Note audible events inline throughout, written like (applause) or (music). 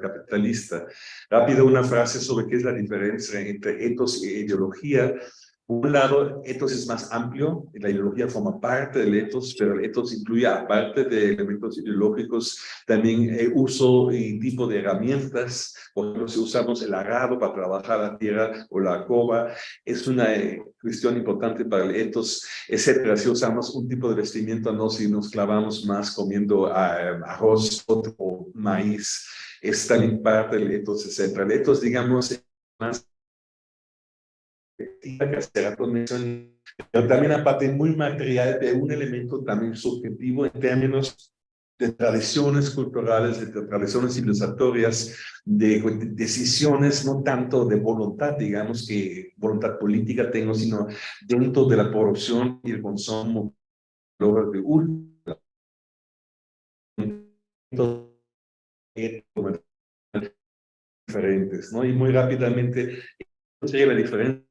capitalista. Rápido una frase sobre qué es la diferencia entre etos e ideología. Por un lado, etos es más amplio, la ideología forma parte del etos, pero el etos incluye, aparte de elementos ideológicos, también el uso y tipo de herramientas. Por ejemplo, si usamos el arado para trabajar la tierra o la cova, es una eh, cuestión importante para el etos, etcétera. Si usamos un tipo de vestimenta, no si nos clavamos más comiendo eh, arroz o maíz, es también parte del etos, etcétera. El etos, digamos, más pero también aparte muy material de un elemento también subjetivo en términos de tradiciones culturales, de tradiciones civilizatorias, de decisiones, no tanto de voluntad, digamos, que voluntad política tengo, sino dentro de la producción y el consumo de un diferentes, ¿no? Y muy rápidamente, sería la diferencia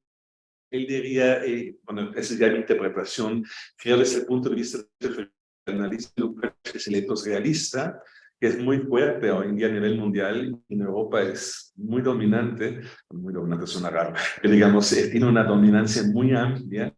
él diría, eh, bueno, esa es ya mi interpretación, creo desde el punto de vista del analista es el etos realista, que es muy fuerte hoy en día a nivel mundial, en Europa es muy dominante, muy dominante suena raro, pero digamos, eh, tiene una dominancia muy amplia,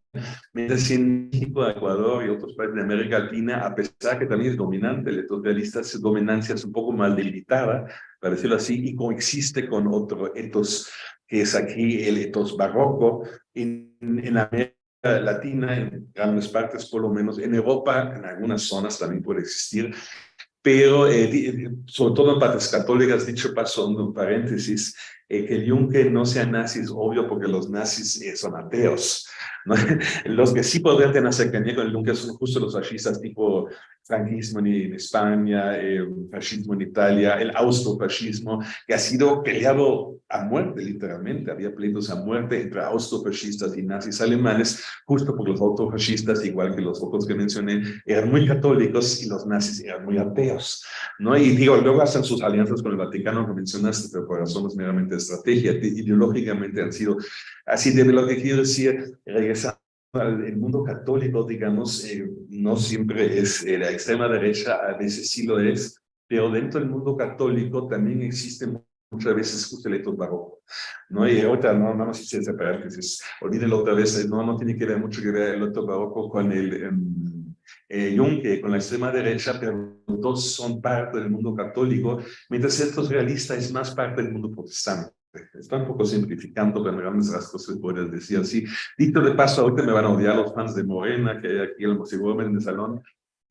mientras en México, Ecuador y otros países de América Latina, a pesar que también es dominante, el etos realista, su dominancia es un poco más delimitada, para decirlo así, y coexiste con otro etos que es aquí el etos barroco, en, en América Latina, en grandes partes por lo menos, en Europa, en algunas zonas también puede existir, pero eh, sobre todo en partes católicas, dicho paso, un paréntesis, eh, que el Juncker no sea nazi es obvio porque los nazis eh, son ateos. ¿no? (laughs) Los que sí podrían tener cercanía con el Juncker son justo los fascistas tipo franquismo en, España, eh, fascismo en Italia, el austrofascismo, que ha sido peleado a muerte, literalmente. Había pleitos a muerte entre austrofascistas y nazis alemanes, justo porque los austrofascistas, igual que los otros que mencioné, eran muy católicos y los nazis eran muy ateos. ¿no? Y digo, luego hacen sus alianzas con el Vaticano, que mencionaste, pero por razones meramente estrategia, ideológicamente han sido así. De lo que quiero decir, regresando el mundo católico, digamos, eh, no siempre es eh, la extrema derecha, a veces sí lo es, pero dentro del mundo católico también existen muchas veces justo el etos barroco, ¿no? Y ahorita no, no sé si es paréntesis, olvídelo otra vez, no, no tiene que ver mucho que ver el etos barroco con el um, eh, con la extrema derecha, pero los dos son parte del mundo católico, mientras estos realistas es más parte del mundo protestante. Está un poco simplificando, pero en grandes rasgos se puede decir así. Dicho de paso, ahorita me van a odiar los fans de Morena, que hay aquí seguramente en el salón.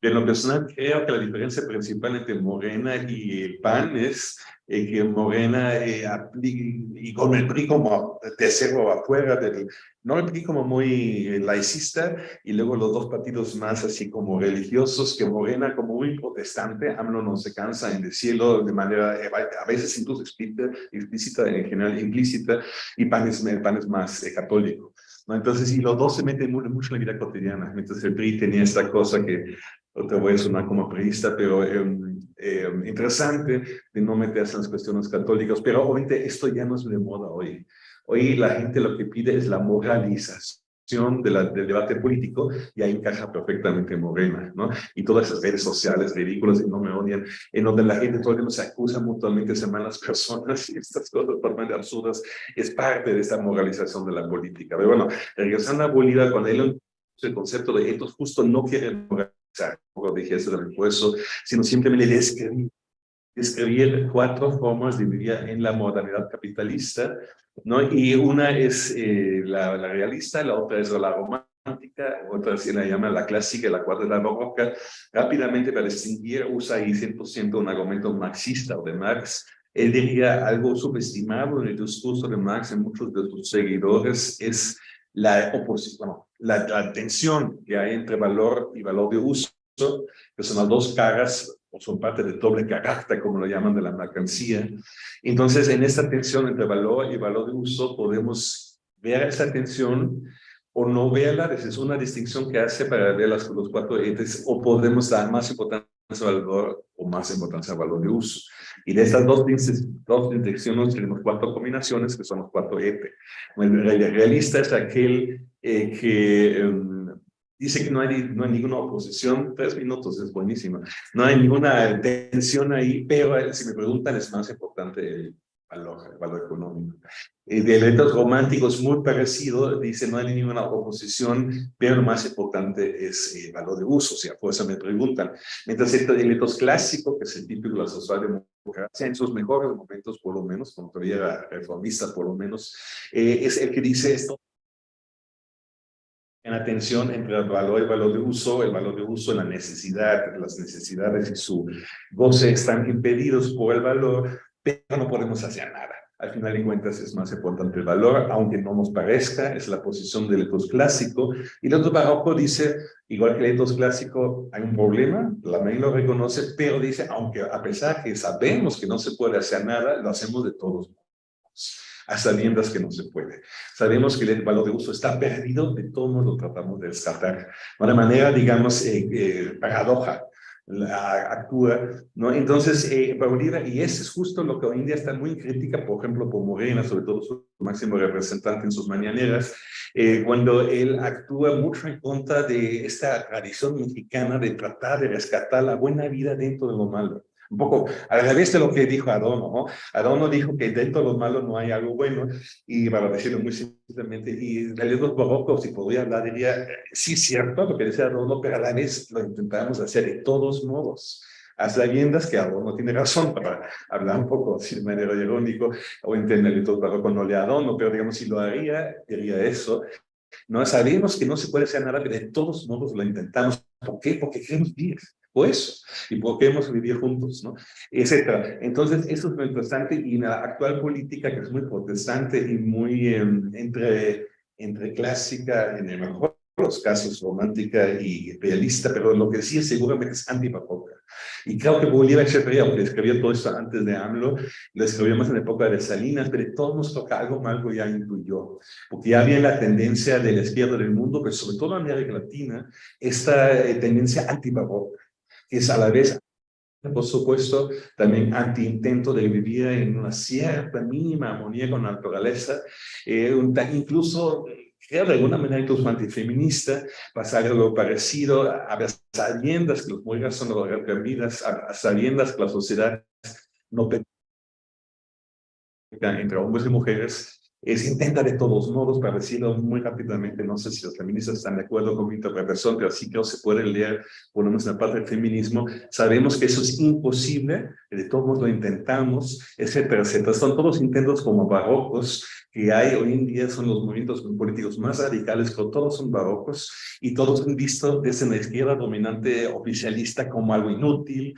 En lo personal, creo que la diferencia principal entre Morena y el PAN es que Morena eh, y con el PRI como tercero afuera del, no el PRI como muy eh, laicista y luego los dos partidos más así como religiosos que Morena como muy protestante, AMLO no se cansa en decirlo de manera eh, a veces incluso explícita, explícita en general implícita y PAN es, el PAN es más católico. ¿no? Entonces, y los dos se meten mucho en la vida cotidiana. Mientras el PRI tenía esta cosa que, otra vez a sonar como priista, pero em, interesante de no meterse en las cuestiones católicas. Pero obviamente esto ya no es de moda hoy. Hoy la gente lo que pide es la moralización de la, del debate político y ahí encaja perfectamente Morena, ¿no? Y todas esas redes sociales ridículas y no me odian, en donde la gente todo el tiempo se acusa mutuamente, se malas personas (laughs) y estas cosas totalmente absurdas, es parte de esta moralización de la política. Pero bueno, regresando a Bolívar, con él el concepto de etos justo no quiere moralizar, como dije eso del impuesto, sino simplemente describir describir cuatro formas de vivir en la modernidad capitalista ¿no? Y una es eh, la, la, realista, la otra es la romántica, otra se la llama la clásica, la cuarta es la barroca. Rápidamente para distinguir, usa ahí 100% un argumento marxista o de Marx. Él diría algo subestimado en el discurso de Marx en muchos de sus seguidores es la oposición, la, la tensión que hay entre valor y valor de uso, que son las dos caras o son parte del doble carácter, como lo llaman, de la mercancía. Entonces, en esta tensión entre valor y valor de uso, podemos ver esa tensión o no verla, es una distinción que hace para ver las, los cuatro entes, o podemos dar más importancia al valor o más importancia al valor de uso. Y de estas dos, dos tenemos cuatro combinaciones, que son los cuatro entes. El realista es aquel eh, que... Em, dice que no hay, no hay ninguna oposición, tres minutos es buenísimo, no hay ninguna tensión ahí, pero si me preguntan es más importante el valor, el valor económico. Eh, de elementos románticos muy parecido, dice no hay ninguna oposición, pero lo más importante es el valor de uso, sea, por eso me preguntan. Mientras el elementos clásico, que es el típico de la socialdemocracia, en sus mejores momentos por lo menos, cuando todavía era reformista por lo menos, eh, es el que dice esto, en la tensión entre el valor y el valor de uso, el valor de uso, la necesidad, las necesidades y su goce están impedidos por el valor, pero no podemos hacer nada. Al final de cuentas es más importante el valor, aunque no nos parezca, es la posición del etos clásico. Y el otro barroco dice, igual que el etos clásico, hay un problema, la ley lo reconoce, pero dice, aunque a pesar que sabemos que no se puede hacer nada, lo hacemos de todos modos a sabiendas que no se puede. Sabemos que el valor de uso está perdido, de todos modos lo tratamos de descartar. De una manera, digamos, eh, eh, paradoja, actúa, ¿no? Entonces, eh, Bolívar, y eso es justo lo que hoy en día está muy crítica, por ejemplo, por Morena, sobre todo su máximo representante en sus mañaneras, eh, cuando él actúa mucho en contra de esta tradición mexicana de tratar de rescatar la buena vida dentro de lo malo un poco al revés de lo que dijo Adorno. ¿no? Adorno dijo que dentro de los malos no hay algo bueno, y para decirlo muy simplemente, y realidad los barrocos, si podría hablar, diría, sí, cierto, lo que decía Adorno, pero a la vez lo intentamos hacer de todos modos a sabiendas que Adorno tiene razón para hablar un poco de manera irónico o entender el barroco no le Adorno, pero digamos si lo haría, diría eso. No sabemos que no se puede hacer nada, pero de todos modos lo intentamos. ¿Por qué? Porque queremos vivir pues, y podemos vivir juntos, ¿no? Etcétera. Entonces, eso es muy interesante y en la actual política, que es muy protestante y muy em, entre, entre clásica, en el mejor de los casos, romántica y realista, pero lo que sí es seguramente es antipapoca. Y creo que Bolívar Echeverría, aunque escribió todo esto antes de AMLO, lo escribió más en la época de Salinas, pero todos nos toca algo que ya incluyó, porque ya había la tendencia de la izquierda del mundo, pero sobre todo en América Latina, esta eh, tendencia antipapoca que es a la vez, por supuesto, también anti-intento de vivir en una cierta mínima armonía con la naturaleza, eh, incluso creo de alguna manera incluso antifeminista, pasar algo parecido, a, sabiendas que los mujeres son las a, sabiendas que la sociedad no entre hombres y mujeres, es intenta de todos modos, para decirlo muy rápidamente, no sé si los feministas están de acuerdo con mi interpretación, pero sí que se puede leer, por lo menos en la parte del feminismo, sabemos que eso es imposible, de todos modos lo intentamos, etcétera, etcétera. Son todos intentos como barrocos que hay hoy en día, son los movimientos políticos más radicales, pero todos son barrocos y todos han visto desde la izquierda dominante oficialista como algo inútil,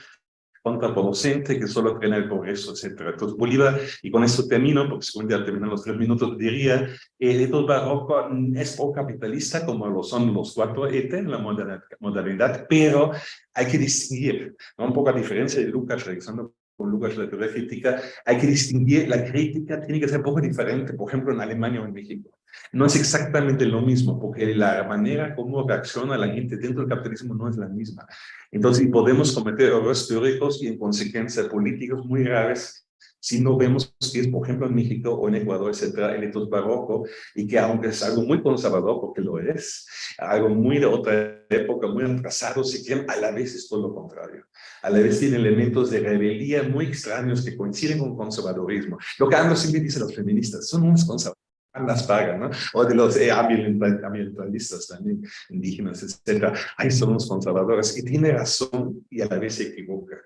contraproducente, que solo frena el progreso, etc. Entonces Bolívar, y con esto termino, porque según ya terminan los tres minutos, diría, el edad barroco es pro-capitalista, como lo son los cuatro ET en la modernidad, pero hay que distinguir, ¿no? un poco a diferencia de Lucas, regresando con Lucas la teoría crítica, hay que distinguir, la crítica tiene que ser un poco diferente, por ejemplo, en Alemania o en México. No es exactamente lo mismo, porque la manera como reacciona la gente dentro del capitalismo no es la misma. Entonces, podemos cometer errores teóricos y en consecuencia políticos muy graves si no vemos que es, por ejemplo, en México o en Ecuador, etcétera, el etos barroco, y que aunque es algo muy conservador, porque lo es, algo muy de otra época, muy atrasado, si quieren, a la vez es todo lo contrario. A la vez tiene elementos de rebeldía muy extraños que coinciden con conservadorismo. Lo que siempre dice los feministas, son unos conservadores las pagan, ¿no? O de los eh, ambientalistas también, indígenas, etcétera. Ahí son los conservadores. Y tiene razón y a la vez se equivoca,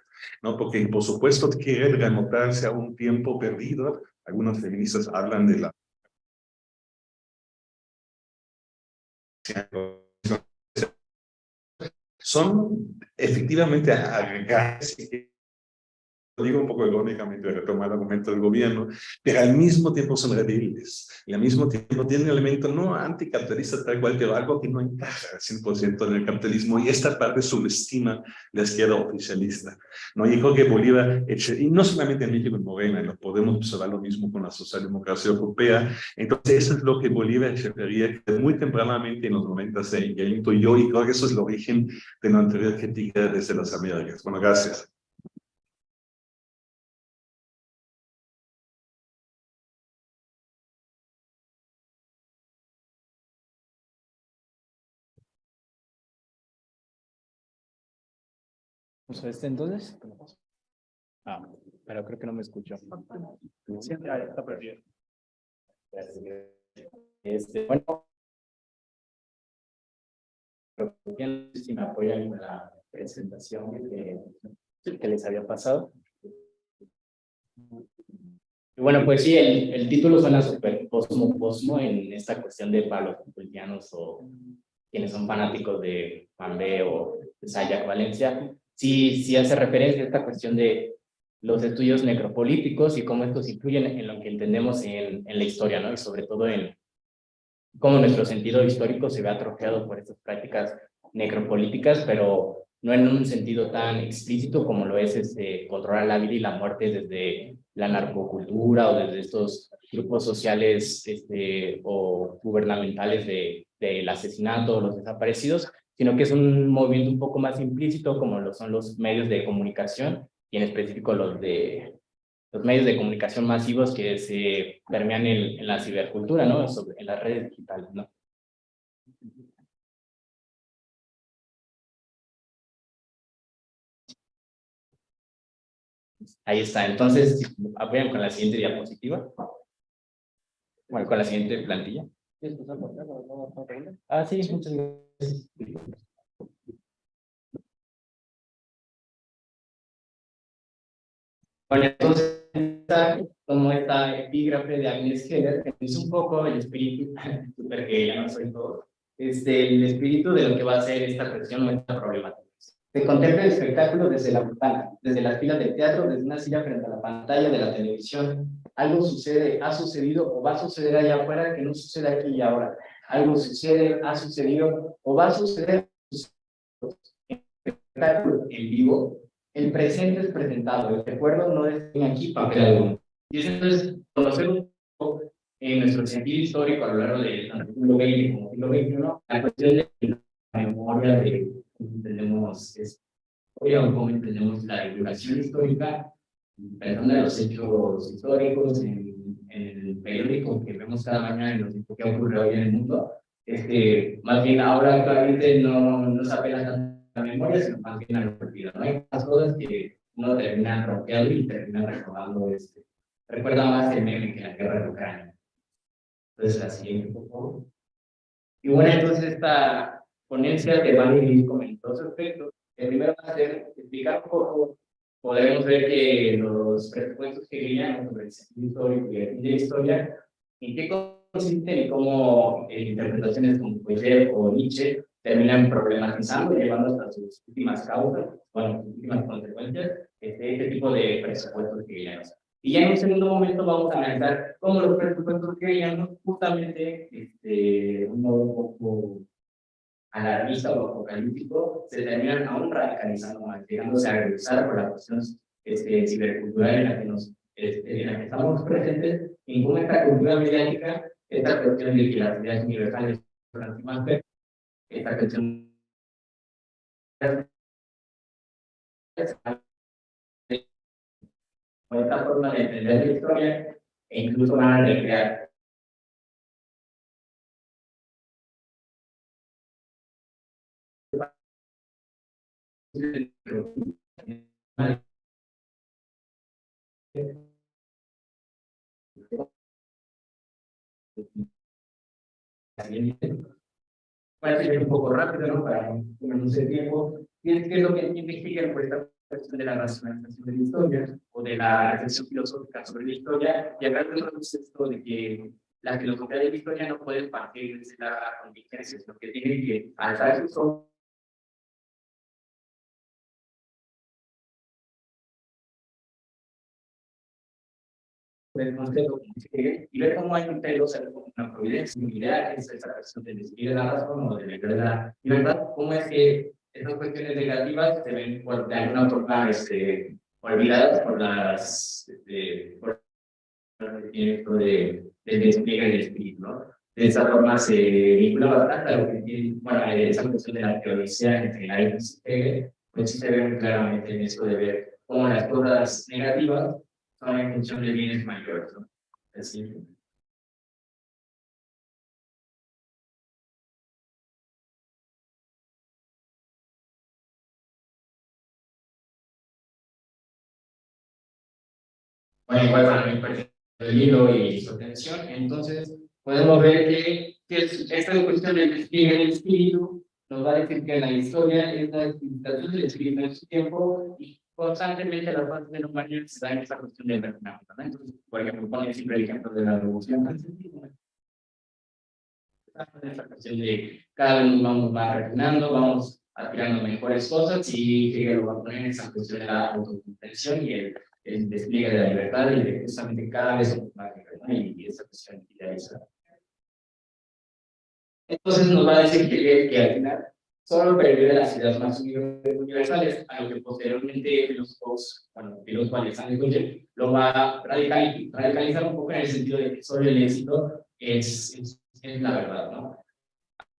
¿no? Porque, por supuesto, quiere remontarse a un tiempo perdido. Algunos feministas hablan de la (laughs) son efectivamente agregados digo un poco irónicamente, retomar el argumento del gobierno, pero al mismo tiempo son rebeldes, y al mismo tiempo tienen elemento no anticapitalista tal cual, pero algo que no encaja 100% en el capitalismo, y esta parte subestima la izquierda oficialista. ¿no? Y creo que Bolívar, y no solamente en México, en Morena, lo podemos observar lo mismo con la socialdemocracia europea, entonces eso es lo que Bolívar Echeverría muy tempranamente en los 90 se yo, y creo que eso es el origen de la anterior crítica desde las Américas. Bueno, gracias. ¿Uso este entonces? Ah, pero creo que no me escucho. Sí, está perdido. Este, bueno. Si me apoyan en la presentación que, que les había pasado. Y bueno, pues sí, el, el título suena súper posmo, posmo en esta cuestión de palos o quienes son fanáticos de B o de Sayak Valencia. Sí, sí hace referencia a esta cuestión de los estudios necropolíticos y cómo estos influyen en lo que entendemos en, en la historia, ¿no? Y sobre todo en cómo nuestro sentido histórico se ve atrofiado por estas prácticas necropolíticas, pero no en un sentido tan explícito como lo es este, controlar la vida y la muerte desde la narcocultura o desde estos grupos sociales este, o gubernamentales de, del asesinato o los desaparecidos, sino que es un movimiento un poco más implícito como lo son los medios de comunicación y en específico los de los medios de comunicación masivos que se permean en, la cibercultura, ¿no? En las redes digitales, ¿no? Ahí está. Entonces, apoyan con la siguiente diapositiva. Bueno, con la siguiente plantilla. Ah, sí, muchas gracias. Bueno, entonces, como esta epígrafe de Agnes Heller, que dice un poco el espíritu, (laughs) super que ya no soy todo, este, el espíritu de lo que va a ser esta cuestión o esta problemática. Se contempla el espectáculo desde la ventana, desde las filas del teatro, desde una silla frente a la pantalla de la televisión. Algo sucede, ha sucedido o va a suceder allá afuera que no sucede aquí y ahora. Algo sucede, ha sucedido o va a suceder en espectáculo en vivo. El presente es presentado, el recuerdo no es aquí papel alguno. Y es entonces conocer un poco en nuestro sentido histórico a lo largo del siglo XX como siglo XXI, la cuestión de la memoria de entendemos es, cómo entendemos la divulgación histórica, perdón de los hechos históricos en, en, el periódico que vemos cada mañana en los que ha ocurrido hoy en el mundo, este, más bien ahora actualmente no, no se apela tanto a la memoria, sino más bien al olvido. ¿no? Hay cosas que uno termina rompiendo y termina recordando. Este, recuerda más el meme que la guerra de Ucrania. Entonces, la siguiente, por favor. Y bueno, entonces esta ponencia que van a ir con dos aspectos. El primero va a ser explicar un poco, podemos ver que los presupuestos que guían sobre el sentido y la historia, en qué consisten y cómo eh, interpretaciones como Poyer o Nietzsche terminan problematizando y llevando hasta sus últimas causas, bueno, sus últimas consecuencias, este, este tipo de presupuestos guían. Y ya en un segundo momento vamos a analizar cómo los presupuestos guían justamente, este, un modo un poco alarmista o apocalíptico, se terminan aún radicalizando más, llegándose a regresar por la cuestión este, cibercultural en la que nos este, la que estamos presentes, con esta cultura mediática, esta cuestión de que las ideas universales son más esta cuestión esta forma de entender la historia e incluso van a recrear Para ser un poco rápido, ¿no? Para el tiempo. ¿Qué es lo que investigan por esta cuestión de la racionalización de la historia o de la reflexión filosófica sobre la historia? Y acá tenemos esto de que la filosofía de la historia no puede partir de la contingencia, sino que tiene que alzar sus y ver cómo hay un pelo, una providencia, una es esa cuestión de decidir la razón o de la verdad, cómo es que esas cuestiones negativas se ven por, de alguna forma este, olvidadas por las este, por de, de despliegue del espíritu, ¿no? De esa forma se vincula bastante a lo que tiene, bueno, esa cuestión de la teoría en general, pues sí se ve claramente en esto de ver cómo las cosas negativas Solo en función de bienes mayores, ¿no? Así. Bueno, igual para mi el hilo y su tensión, entonces podemos ver que, que esta cuestión del el espíritu nos va a decir que la historia es la representación del espíritu en su tiempo y constantemente las bases de la humanidad se dan esta cuestión del refinamiento. ¿no? Entonces, por ejemplo, pone siempre el ejemplo de la revolución. Esta cuestión de cada vez vamos más refinando, vamos aspirando mejores cosas y lo va a poner esa cuestión de la autocomprensión y el, el, despliegue de la libertad y de justamente cada vez más libertad y esa cuestión idealizada. Entonces nos va a decir que al final solo pervive las ideas más universales, a lo que posteriormente filósofos, bueno, filósofos Alexander lo va a radicalizar un poco en el sentido de que solo el éxito es, es, es la verdad, ¿no?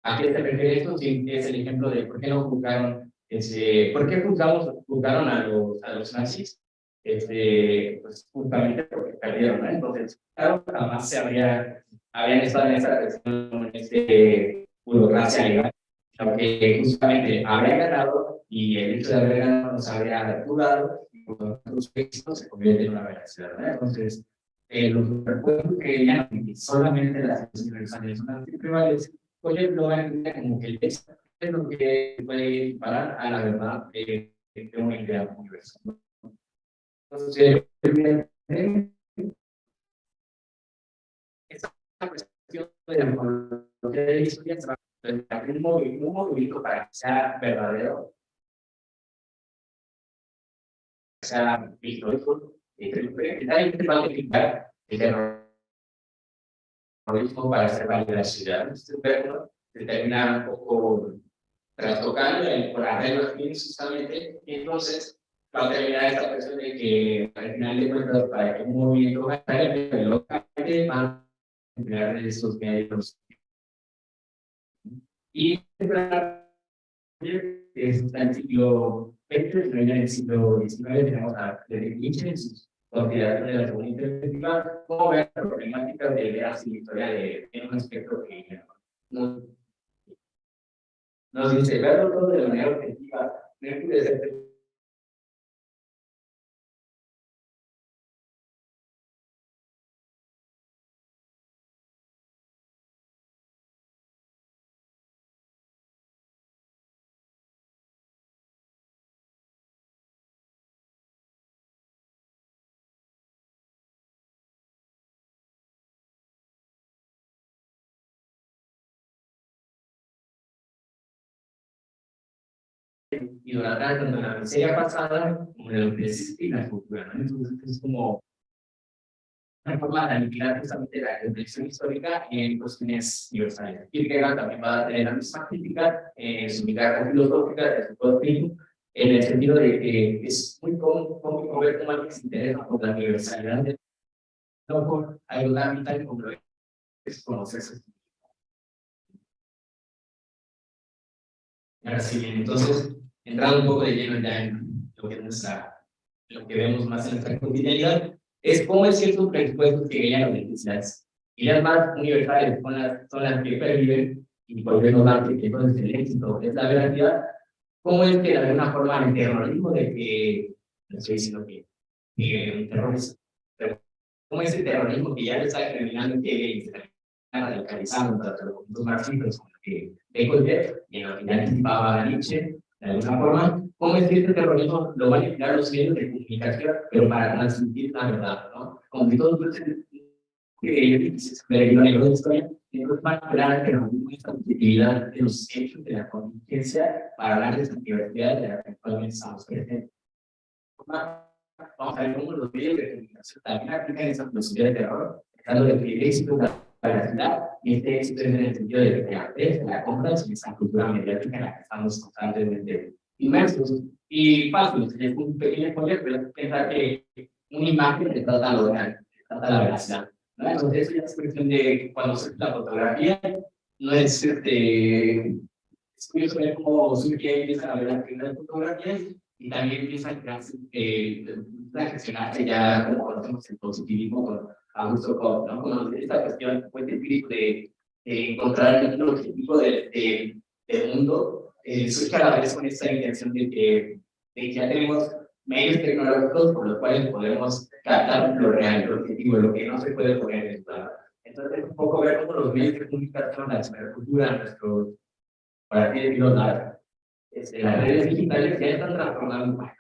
¿A qué se refiere esto? Sí, es el ejemplo de por qué no juzgaron, ese, por qué juzgamos, juzgaron a los, a los nazis, este, pues justamente porque perdieron, ¿no? Entonces, claro, jamás se habría, habrían estado en esa en este burocracia legal, aunque justamente habría ganado y el hecho de haber ganado nos habría jugado y por los éxitos se convierte en una veracidad, ¿no? Entonces, eh, los recuerdos que ya solamente las universales son antiprivales, pues lo va a entender como que es lo que puede parar a la verdad de, de una idea universal. Entonces, esta cuestión de la historia un movimiento, un movimiento para que sea verdadero, sea histórico, y va a utilizar el terror mismo para hacer valer la ciudad. Este verbo se termina un poco trastocando por arreglos fines justamente, y entonces va a terminar esta cuestión de que al final de cuentas para que un movimiento vaya localmente van a emplear estos medios. Y está en el siglo XX, en el siglo XIX tenemos a Friedrich Nietzsche en sus consideración de la segunda interpretativa, cómo ver la problemática de la historia de, un aspecto que nos, nos dice, verlo todo de manera objetiva, no puede ser y durante tanto la miseria pasada como lo que existe la. ¿no? Entonces es como una forma de aniquilar justamente la reflexión histórica en cuestiones universales. Kierkegaard también va a tener la misma crítica en su mirada filosófica de su doctrina, en el sentido de que es muy cómico ver cómo alguien se interesa por la universalidad de no por algo tan vital como lo es conocerse. Ahora sí, entonces, entrando un poco de lleno ya en lo que, es nuestra, lo que vemos más en nuestra cotidianidad, es cómo es cierto presupuestos que ganan. Y las más universales son las, son las que perviven y volvemos a que entonces el éxito es la verdad. ¿Cómo es que de alguna forma el terrorismo de que, no estoy diciendo que, que el terrorismo, cómo es el terrorismo que ya le está criminando que está radicalizando tanto los marxistas como que de y en lo que ya anticipaba Nietzsche, de alguna forma, cómo es que este terrorismo lo van a emplear los medios de comunicación, pero para transmitir la verdad, ¿no? Como que todo que se perdió en la historia, entonces van a hablar de la objetividad de los hechos de la contingencia para hablar de esa diversidad de la que actualmente estamos presentes. Vamos a ver cómo los medios de comunicación también aplican esa filosofía de terror, dando de que y este éxito es en el sentido de que la la compra es esa cultura mediática en la que estamos constantemente inmersos. Y fácil, es un pequeño spoiler, pero pensar que una imagen te trata lo real, trata la veracidad. ¿no? Entonces, es cuestión de cuando se la fotografía, no es este. Es curioso ver cómo surge empiezan a ver las primeras fotografías y también empiezan a eh, gestionarse ya como conocemos el positivismo Augusto Comte, ¿no? Esta cuestión pues, de, de encontrar el objetivo del de, de mundo, eh, surge a la vez con esta intención de que, de que ya tenemos medios tecnológicos por los cuales podemos captar lo real, lo objetivo, lo que no se puede poner en plano. Entonces, un poco ver cómo los medios de comunicación, la cibercultura, nuestro, para así decirlo, las, este, las redes digitales ya están transformando,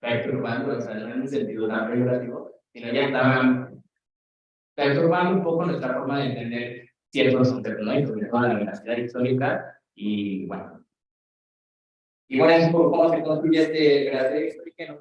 perturbando, o sea, no en un sentido tan regulativo, sino ya están perturbando un poco nuestra forma de entender ciertos conceptos, sobre todo la veracidad histórica, y bueno. Y bueno, es un poco cómo se construye este veracidad histórica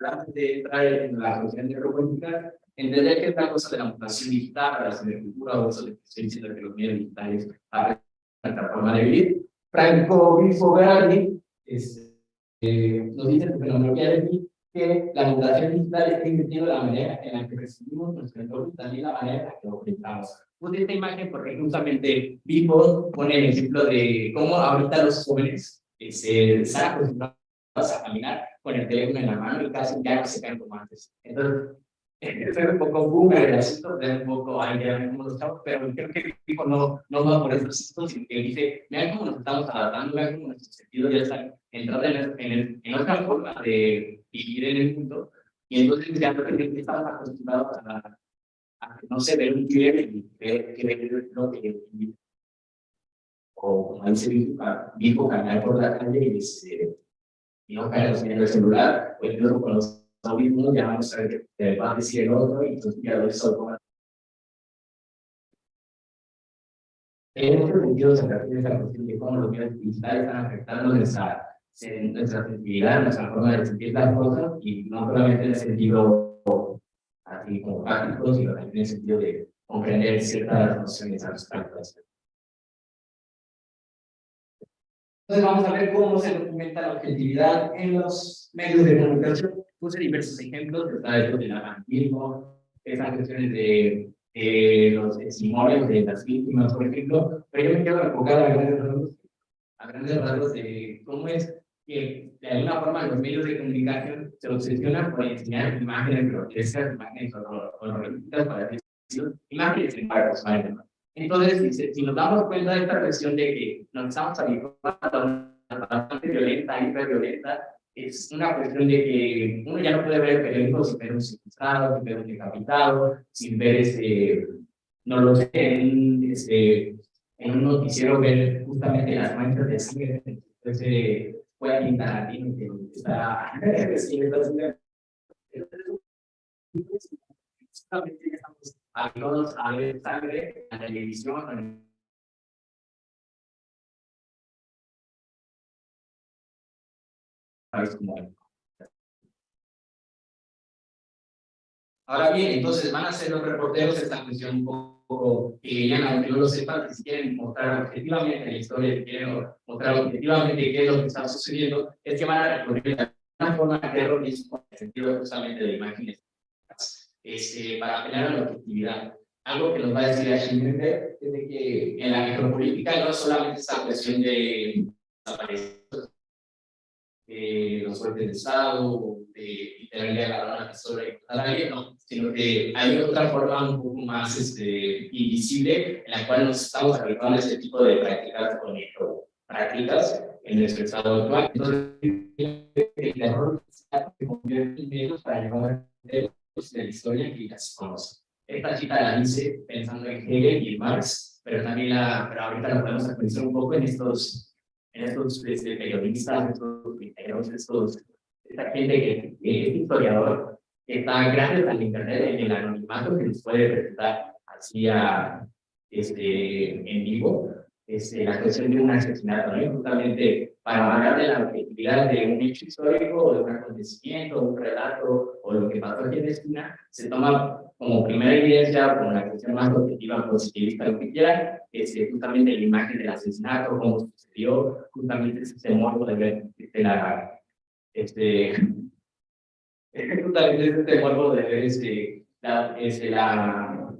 antes de entrar en la cuestión de robótica, entender que esta cosa de la mutación digital, la cibercultura, o eso de que que los medios digitales afectan nuestra forma de vivir. Franco Berardi eh, nos dice en Fenomenología de que la mutación digital está invirtiendo la manera en la que recibimos nuestro entorno y también la manera en la que lo enfrentamos. Puse esta imagen porque justamente Vivo pone el ejemplo de cómo ahorita los jóvenes eh, se están a caminar con el teléfono en la mano y casi ya no se caen como antes. Entonces, es un poco boomer un poco ahí pero creo que Vivo no, no va por esos asuntos, sino que dice, vean cómo nos estamos adaptando, vean cómo nuestros sentidos ya están entrando en, en, en otra forma de vivir en el mundo, y entonces ya que estamos acostumbrados a, a no se ve un tigre y ver que ver lo que o como dice Vivo, caminar por la calle y, y no caer en el celular, o incluso con los audífonos ya vamos a ver que va a decir el otro y entonces ya lo hizo En otro sentido, se refiere a la cuestión de cómo los medios digitales están afectando nuestra en nuestra sensibilidad, nuestra forma de sentir las cosas, y no solamente en el sentido así como práctico, sino también en el sentido de comprender ciertas nociones abstractas. Entonces vamos a ver cómo se documenta la objetividad en los medios de comunicación. Puse diversos ejemplos, está esto del avantismo, esas cuestiones de eh, los testimonios de las víctimas, por ejemplo, pero yo me quiero enfocar a grandes rasgos, a grandes rasgos de cómo es que de alguna forma los medios de comunicación se obsesionan por enseñar imágenes grotescas, imágenes horroríficas, para decir, imágenes en barcos, Entonces, si, si, nos damos cuenta de esta cuestión de que nos estamos habituando a una bastante violenta, hiperviolenta, es una cuestión de que uno ya no puede ver el periódico sin ver un secuestrado, sin ver un decapitado, sin ver ese, no lo sé, en, este, en un noticiero ver justamente las manchas de sangre, ese Quentin Tarantino que está (laughs) estamos habituados a ver sangre en la televisión Ahora bien, entonces van a ser los reporteros esta cuestión un poco que ya no lo sepan, que si quieren mostrar objetivamente la historia, si quieren mostrar objetivamente qué es lo que está sucediendo, es que van a recurrir de una forma terrorismo, en el sentido justamente de imágenes, este, para apelar a la objetividad. Algo que nos va a decir Schindler es de que en la micropolítica no solamente esta cuestión de desaparecer los golpes de Estado, de literalmente agarrar una pistola y matar a alguien, no, sino que hay otra forma un poco más este, invisible en la cual nos estamos aplicando este tipo de prácticas con prácticas en nuestro estado actual. Entonces, el error se convierte en medios para llevar de la historia que ya se conoce. Esta cita la hice pensando en Hegel y Marx, pero también la, pero ahorita la podemos actualizar un poco en estos, en estos este, periodistas, estos integros, estos, esta gente que, que es historiador, está gracias al internet en el anonimato que nos puede presentar así a, este, en vivo este, la cuestión de un asesinato, ¿no? justamente para hablar de la objetividad de un hecho histórico de un acontecimiento, un relato o lo que pasó aquí en Esquina, se toma como primera evidencia, como la cuestión más objetiva, positivista, lo que quieran, este, justamente la imagen del asesinato, cómo sucedió, justamente ese morbo de de la, este, justamente este morbo de ver este, la, este, la,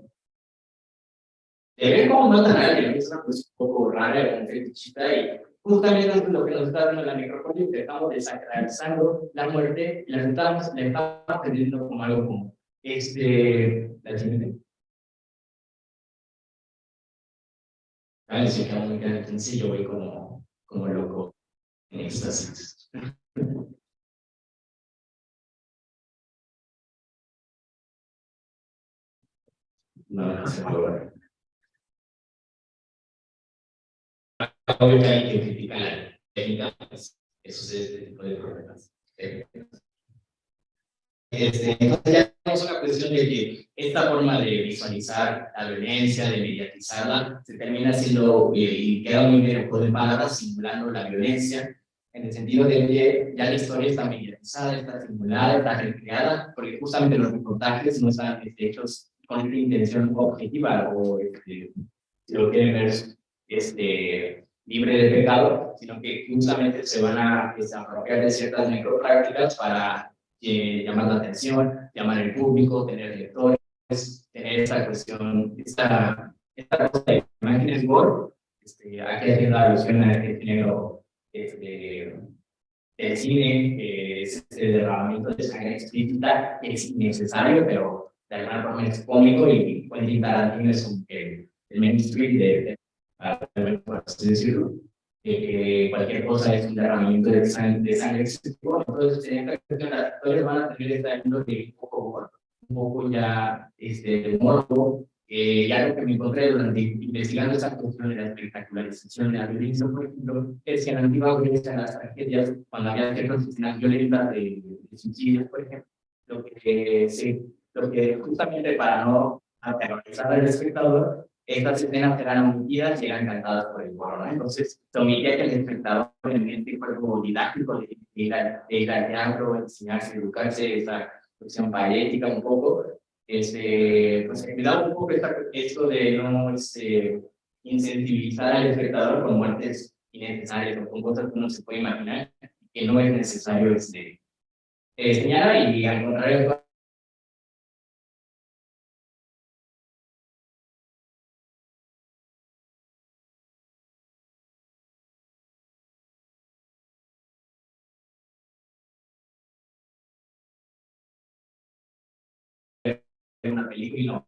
de ver cómo matan a alguien, es una cosa un poco rara, un fetichita, y justamente es lo que nos está dando la microfonía, que estamos desacralizando la muerte y la estamos, la estamos entendiendo como algo común. Este, ¿la siguiente? Vale, sí, entonces yo voy como, como loco en éxtasis. No, no se puede. Ahora hay que criticar las técnicas, pues, eso es este tipo de problemas. Este, entonces ya tenemos una cuestión de que esta forma de visualizar la violencia, de mediatizarla, se termina siendo, eh, y queda muy bien de palabras, simulando la violencia, en el sentido de que ya la historia está mediatizada, está simulada, está recreada, porque justamente los reportajes no están hechos con una intención objetiva o este, si lo quieren ver este, libre de pecado, sino que justamente se van a desapropiar de ciertas microprácticas para eh, llamar la atención, llamar al público, tener lectores, tener esta cuestión, esta, esta cosa de imágenes gore, este, aquí haciendo alusión a este género este, el cine, eh, es el derramamiento de sangre explícita, es innecesario, pero de alguna forma es cómico y Quentin Tarantino es como que el mainstream de, de, por así decirlo que cualquier cosa es un derramamiento de sangre, de sangre excesivo, entonces en esta los actores van a tener esta de un poco, un poco ya este, morbo, eh, ya lo que me encontré durante investigando esa cuestión de la espectacularización de la violencia, por ejemplo, es que en la antigua Grecia, en las tragedias, cuando había ciertas escenas violentas de, de, suicidios, por ejemplo, lo que, se, lo que justamente para no aterrorizar al espectador, estas escenas eran omitidas y eran cantadas por el coro, ¿no? Entonces, se omitía que el espectador realmente fue algo didáctico de ir, al, de ir al teatro, enseñarse, educarse, esa cuestión parética un poco, este, pues me da un poco esta, esto de no este, incentivizar al espectador con muertes innecesarias o con cosas que uno se puede imaginar que no es necesario este, enseñar y al contrario una película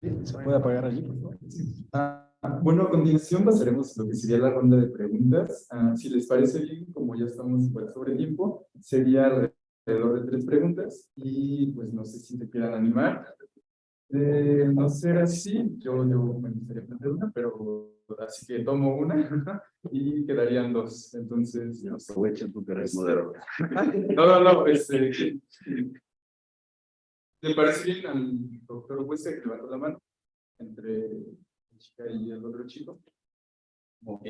¿Se puede apagar allí, por favor? Ah, bueno, a continuación pasaremos lo que sería la ronda de preguntas. Ah, si les parece bien, como ya estamos igual sobre tiempo, sería alrededor de tres preguntas y pues no sé si te quieran animar. De no ser así, yo, yo me gustaría plantear una, pero así que tomo una (laughs) y quedarían dos. Entonces, no sé. Aprovechen tu carrera moderador. No, no, no, este, ¿Le parece bien al doctor Huese que levantó la mano entre la chica y el otro chico? Ok.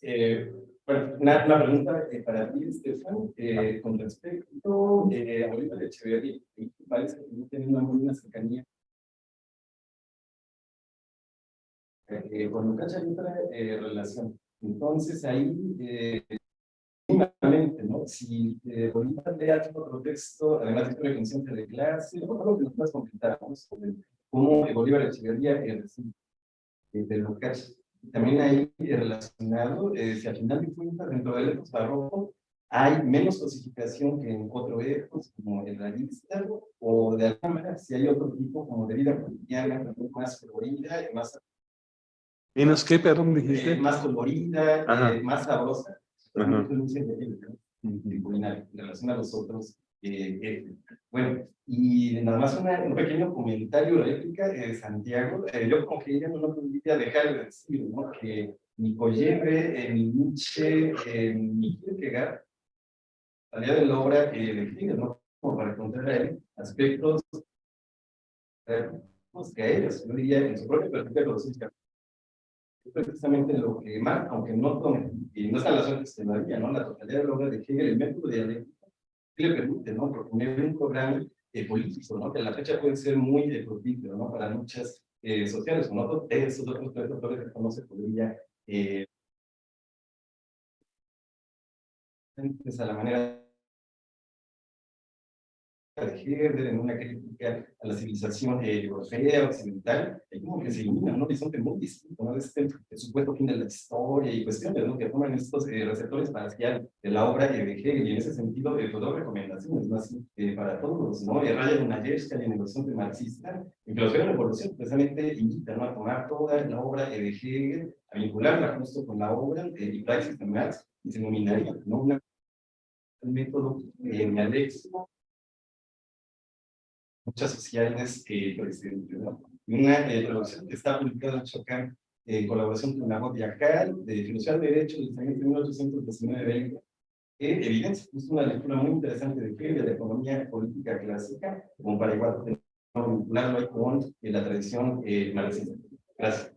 Eh, bueno, una, pregunta eh, para ti, Estefan, eh, con respecto eh, a Bolívar de Echeverría, parece que no tiene una buena cercanía. Con Lucas hay otra relación. Entonces ahí, eh, ¿no? Si eh, Bolívar lee algún otro texto, además de historia consciente de clase, ¿no? algo que nos puedas comentar ¿no? sobre cómo eh, Bolívar Echeverría eh, eh, de Lucas. También ahí eh, relacionado, eh, si al final de cuentas, dentro del epos barroco, hay menos cosificación que en otro epos, como el realista, o de alguna manera, si hay otro tipo como de vida cotidiana, más colorida, y más, ¿Menos qué, perdón, eh, dijiste? más colorida, eh, más sabrosa. En relación a los otros. eh, eh, bueno, y nada más una- un pequeño comentario, réplica de Santiago. eh, yo como que ya no podría dejar de decir, ¿no? Que ni Koyebe, eh, ni Nietzsche, eh, ni Kierkegaard salía de la obra eh, de Hegel, ¿no? Como para encontrar ahí aspectos pues, que a ellos, yo diría, en su propia perspectiva filosófica, precisamente lo que más, aunque no, tome- y no está la suerte todavía, ¿no? La totalidad de la obra de Hegel, el método dialéctico, que le permite, ¿no? Proponer un programa eh, político, ¿no? Que a la fecha puede ser muy eh, propicio, ¿no? Para luchas eh, sociales, con otros, esos otros tres autores que no se podría eh, a la manera de Hegel, en una crítica a la civilización eh, europea, occidental, hay como que se ilumina un horizonte muy distinto, ¿no? Este supuesto fin de la historia y cuestiones, ¿no? Que forman estos eh, receptores parciales de la obra de Hegel, y en ese sentido, eh, pues doy recomendaciones más eh, para todos, ¿no? Eh, Raya Lunayevska en el horizonte marxista, en filosofía de la revolución, precisamente invita, ¿no? A tomar toda la obra eh, de Hegel, a vincularla justo con la obra eh, y praxis de Marx, y se nominaría, ¿no? Una, un método dialéctico muchas sociales eh, pues, eh, ¿no? una eh, traducción que está publicada en Chocán en colaboración con la voz Yacal de Filosofía del Derecho del año 1819 que evidencia justo una lectura muy interesante de Hegel de la economía política clásica como para igual tener- vincularlo con eh, la tradición eh, marxista. Gracias.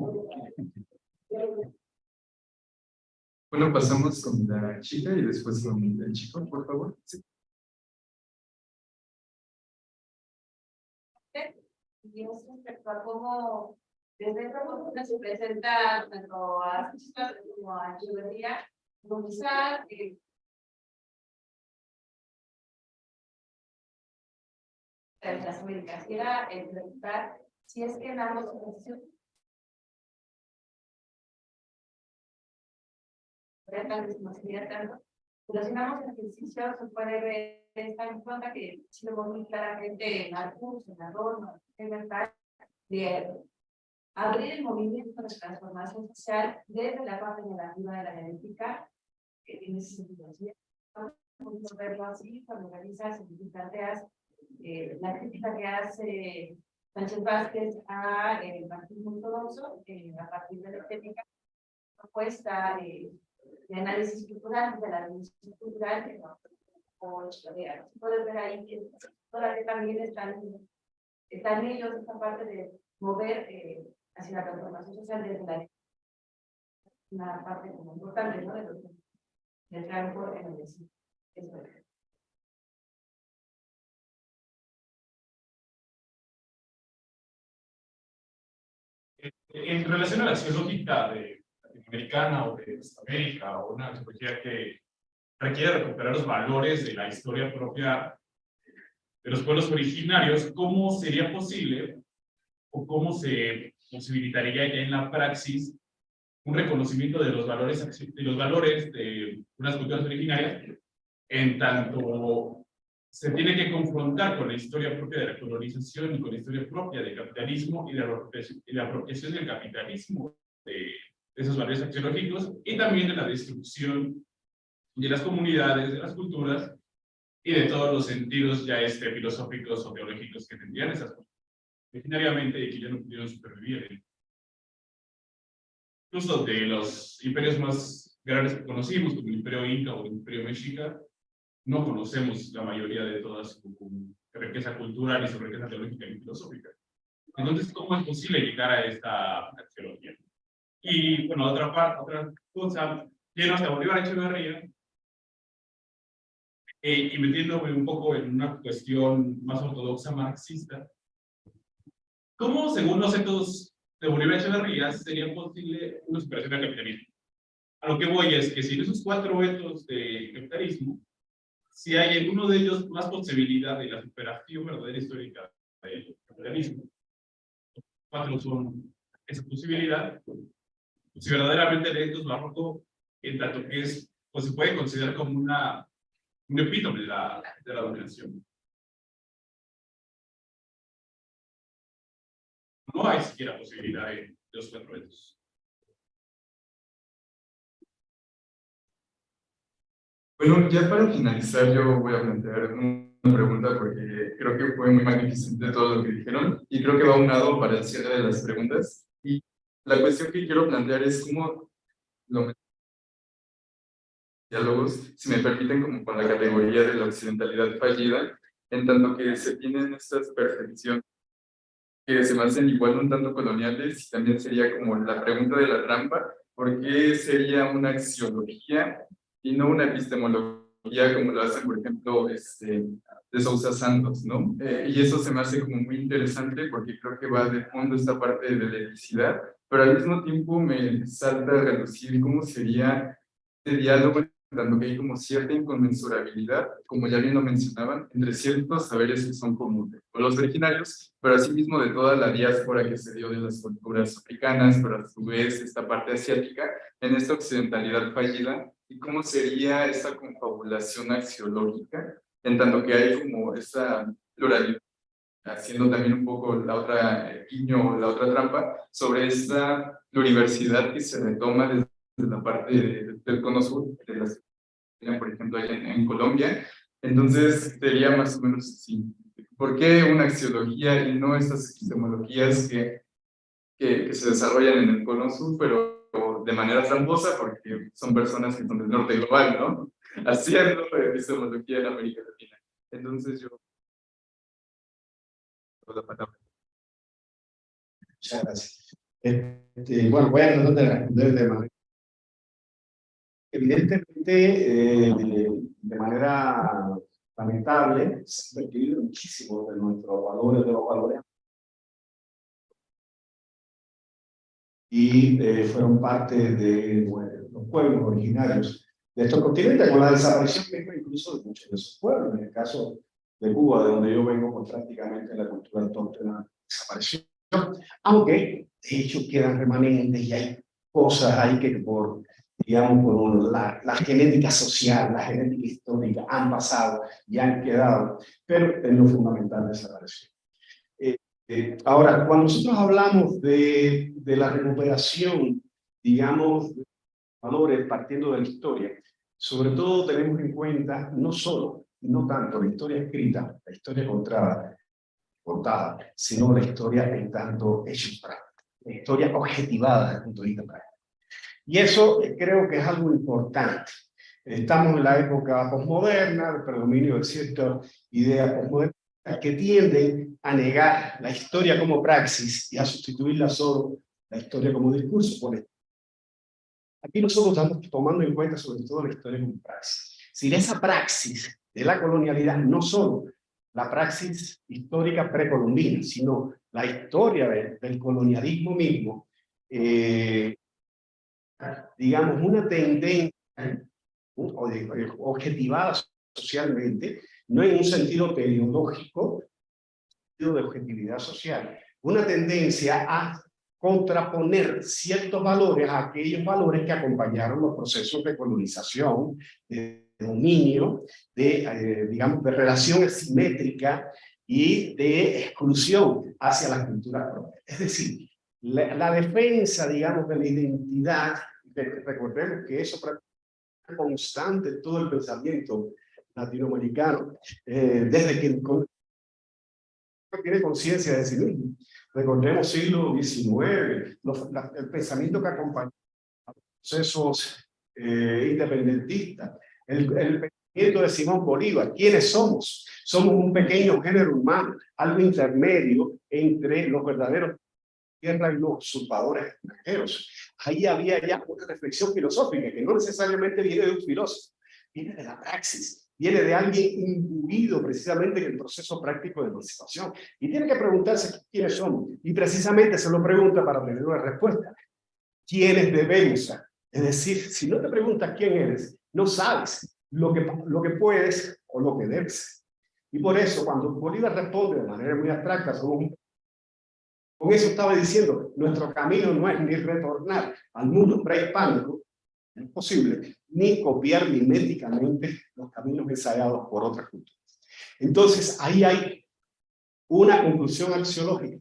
Bueno, pasamos con la chica y después con el chico, por favor. Sí. Y es respecto a cómo desde esta postura se presenta tanto a como a como quizá eh, las Américas, y era el preguntar si es que en ambos tanto, en ambos ejercicios se puede ver esta en cuenta que si lo muy claramente en el curso, en la norma, en verdad, de abrir el movimiento de transformación social desde la parte negativa de la genética, que tiene. ¿sí? Podemos verlo así cuando realizas y planteas eh, la crítica que hace Sánchez Vázquez a eh, el marxismo ortodoxo, eh, a partir de la estética, propuesta eh, de análisis cultural, de la dimensión cultural, que no, o historia. Puedes ver ahí que todavía también están, están ellos, esta parte de mover eh, hacia la transformación social desde la una parte como importante, ¿no? De lo que del campo en el vecino. Eso es. En relación a la acción de latinoamericana o de América o una antropología que requiere recuperar los valores de la historia propia de los pueblos originarios, ¿cómo sería posible o cómo se posibilitaría ya en la praxis un reconocimiento de los valores, de los valores de unas culturas originarias en tanto se tiene que confrontar con la historia propia de la colonización y con la historia propia del capitalismo y la, y la apropiación del capitalismo de, esos valores axiológicos y también de la destrucción de las comunidades, de las culturas y de todos los sentidos ya este, filosóficos o teológicos que tendrían esas cosas originariamente y que ya no pudieron supervivir. Incluso de los imperios más grandes que conocimos, como el imperio inca o el imperio mexica, no conocemos la mayoría de toda su riqueza cultural y su riqueza teológica y filosófica. Entonces, ¿cómo es posible llegar a esta arqueología? Y, bueno, otra parte, otra cosa, lleno hasta Bolívar Echeverría, eh, y metiéndome un poco en una cuestión más ortodoxa marxista, ¿cómo, según los ecos de Bolívar Echeverría, sería posible una superación del capitalismo? A lo que voy es que si en esos cuatro vetos de capitalismo, si hay en uno de ellos más posibilidad de la superación verdadera histórica del capitalismo, cuatro son esa posibilidad, si verdaderamente el es barroco, en tanto que es, pues se puede considerar como una, un epítome de la, de la dominación. No hay siquiera posibilidad de, los cuatro vetos. Bueno, ya para finalizar yo voy a plantear una pregunta porque creo que fue muy magnificente todo lo que dijeron y creo que va a un lado para el cierre de las preguntas. La cuestión que quiero plantear es cómo lo diálogos, si me permiten, como con la categoría de la occidentalidad fallida, en tanto que se tienen estas perfecciones que se me hacen igual un tanto coloniales, y también sería como la pregunta de la trampa, ¿por qué sería una axiología y no una epistemología como lo hacen, por ejemplo, este, de Sousa Santos, ¿no? Eh, y eso se me hace como muy interesante porque creo que va de fondo esta parte de la eticidad, pero al mismo tiempo me salta a reducir cómo sería este diálogo dando que hay como cierta inconmensurabilidad, como ya bien lo mencionaban, entre ciertos saberes que son comunes, o los originarios, pero asimismo de toda la diáspora que se dio de las culturas africanas, pero a su vez esta parte asiática, en esta occidentalidad fallida, y cómo sería esa confabulación axiológica, en tanto que hay como esa pluralidad, haciendo también un poco la otra eh, guiño, la otra trampa, sobre esta pluriversidad que se retoma desde la parte del cono sur, de por ejemplo, allá en, Colombia. Entonces, sería más o menos así. ¿Por qué una axiología y no estas epistemologías que, que, que se desarrollan en el cono sur, pero de manera tramposa porque son personas que son del norte global, ¿no? (laughs) Haciendo epistemología en América Latina. Entonces yo... Muchas gracias. Este, bueno, voy a tratar de responder de manera... Evidentemente, eh, de manera lamentable, se ha perdido muchísimo de nuestros valores, de los valores y eh, fueron parte de los pueblos originarios de estos continentes, con la desaparición misma incluso de muchos de esos pueblos. En el caso de Cuba, de donde yo vengo, pues prácticamente la cultura autóctona desapareció. Aunque, de hecho, quedan remanentes y hay cosas ahí que por, digamos, por la, la genética social, la genética histórica, han pasado y han quedado, pero en lo fundamental desapareció. Eh, ahora, cuando nosotros hablamos de, de la recuperación, digamos, de valores partiendo de la historia, sobre todo tenemos en cuenta no solo, no tanto la historia escrita, la historia contada, contada sino la historia en tanto hechos prácticos, la historia objetivada desde el punto de vista práctico. Y eso eh, creo que es algo importante. Estamos en la época posmoderna, el predominio de ciertas ideas posmodernas que tienden a negar la historia como praxis y a sustituirla solo la historia como discurso. Por Aquí nosotros estamos tomando en cuenta sobre todo la historia como praxis. Si esa praxis de la colonialidad, no solo la praxis histórica precolombina, sino la historia del colonialismo mismo, eh, digamos, una tendencia objetivada socialmente, no en un sentido teleológico, sentido de objetividad social, una tendencia a contraponer ciertos valores a aquellos valores que acompañaron los procesos de colonización, de dominio, de, eh, digamos, de relación asimétrica y de exclusión hacia la cultura propia. Es decir, la, la defensa, digamos, de la identidad, de, recordemos que eso es constante todo el pensamiento latinoamericano, eh, desde que tiene conciencia de sí mismo. Recordemos siglo XIX, el pensamiento que acompañó a los procesos eh, independentistas, el, el de Simón Bolívar, ¿quiénes somos? Somos un pequeño género humano, algo intermedio entre los verdaderos tierra y los usurpadores extranjeros. Ahí había ya una reflexión filosófica que no necesariamente viene de un filósofo, viene de la praxis, viene de alguien imbuido precisamente en el proceso práctico de emancipación. Y tiene que preguntarse quiénes somos. Y precisamente se lo pregunta para tener una respuesta. ¿Quiénes debemos ser? Es decir, si no te preguntas quién eres, no sabes lo que, lo que puedes o lo que debes. Y por eso, cuando Bolívar responde de manera muy abstracta, con eso estaba diciendo, nuestro camino no es ni retornar al mundo prehispánico, es posible, ni copiar miméticamente los caminos ensayados por otras culturas. Entonces, ahí hay una conclusión axiológica,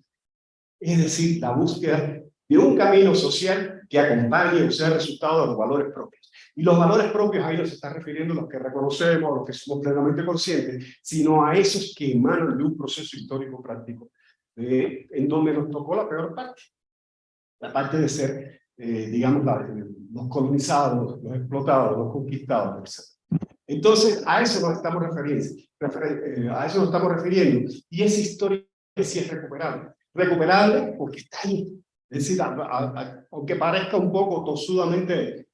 es decir, la búsqueda de un camino social que acompañe o sea resultado de los valores propios. Y los valores propios ahí no se está refiriendo a los que reconocemos, a los que somos plenamente conscientes, sino a esos que emanan de un proceso histórico práctico, en donde nos tocó la peor parte, la parte de ser, eh, digamos, los colonizados, los explotados, los conquistados, etc. Entonces, a eso nos estamos refiriendo, eh, a eso nos estamos refiriendo, y esa historia sí es recuperable. Recuperable porque está ahí. Es decir, aunque parezca un poco tosudamente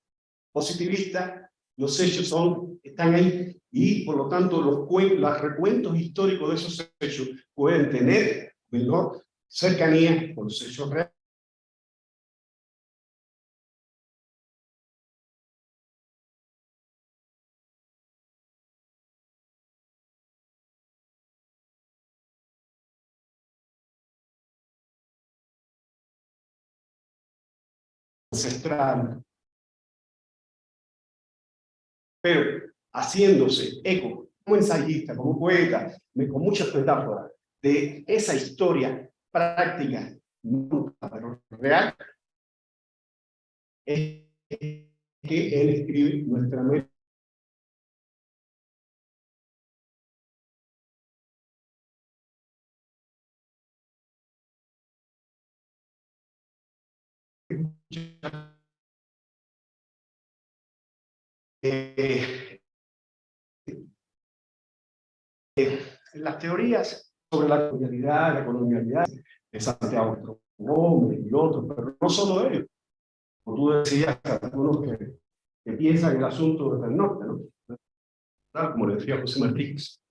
positivista, los hechos son, están ahí, y por lo tanto los, los recuentos históricos de esos hechos pueden tener menor cercanía con los hechos reales ancestral, pero haciéndose eco como ensayista, como poeta, con muchas metáforas de esa historia práctica, pero real, es que él escribe nuestra mente. Eh, eh, las teorías sobre la colonialidad, la colonialidad de Santiago Gómez y otros, pero no solo ellos. Como tú decías, algunos que, que piensan el asunto desde el norte, ¿no? Como le decía José Martí. (laughs)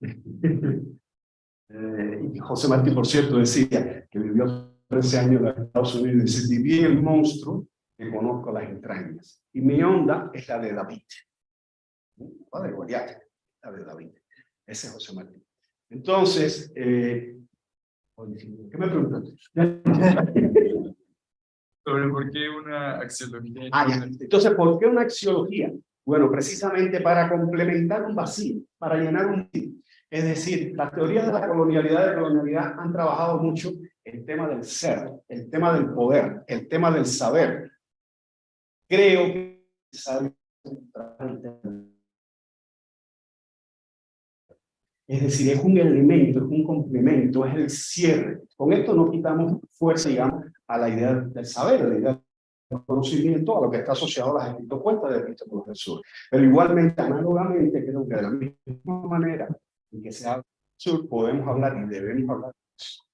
eh, y José Martí, por cierto, decía que vivió 13 años en Estados Unidos y dice, viví el monstruo que conozco las entrañas. Y mi onda es la de David. De Goliat, de David. Ese es José Martí. Entonces, eh, ¿qué me preguntas? (laughs) Sobre por qué una axiología. Ah, ya. Entonces, ¿por qué una axiología? Bueno, precisamente para complementar un vacío, para llenar un vacío. Es decir, las teorías de la colonialidad y de colonialidad han trabajado mucho el tema del ser, el tema del poder, el tema del saber. Creo que es decir, es un elemento, es un complemento, es el cierre. Con esto no quitamos fuerza, digamos, a la idea del saber, a la idea del conocimiento, a lo que está asociado a las cuentas de del sur. Pero igualmente, análogamente, creo que de la misma manera en que se habla sur, podemos hablar y debemos hablar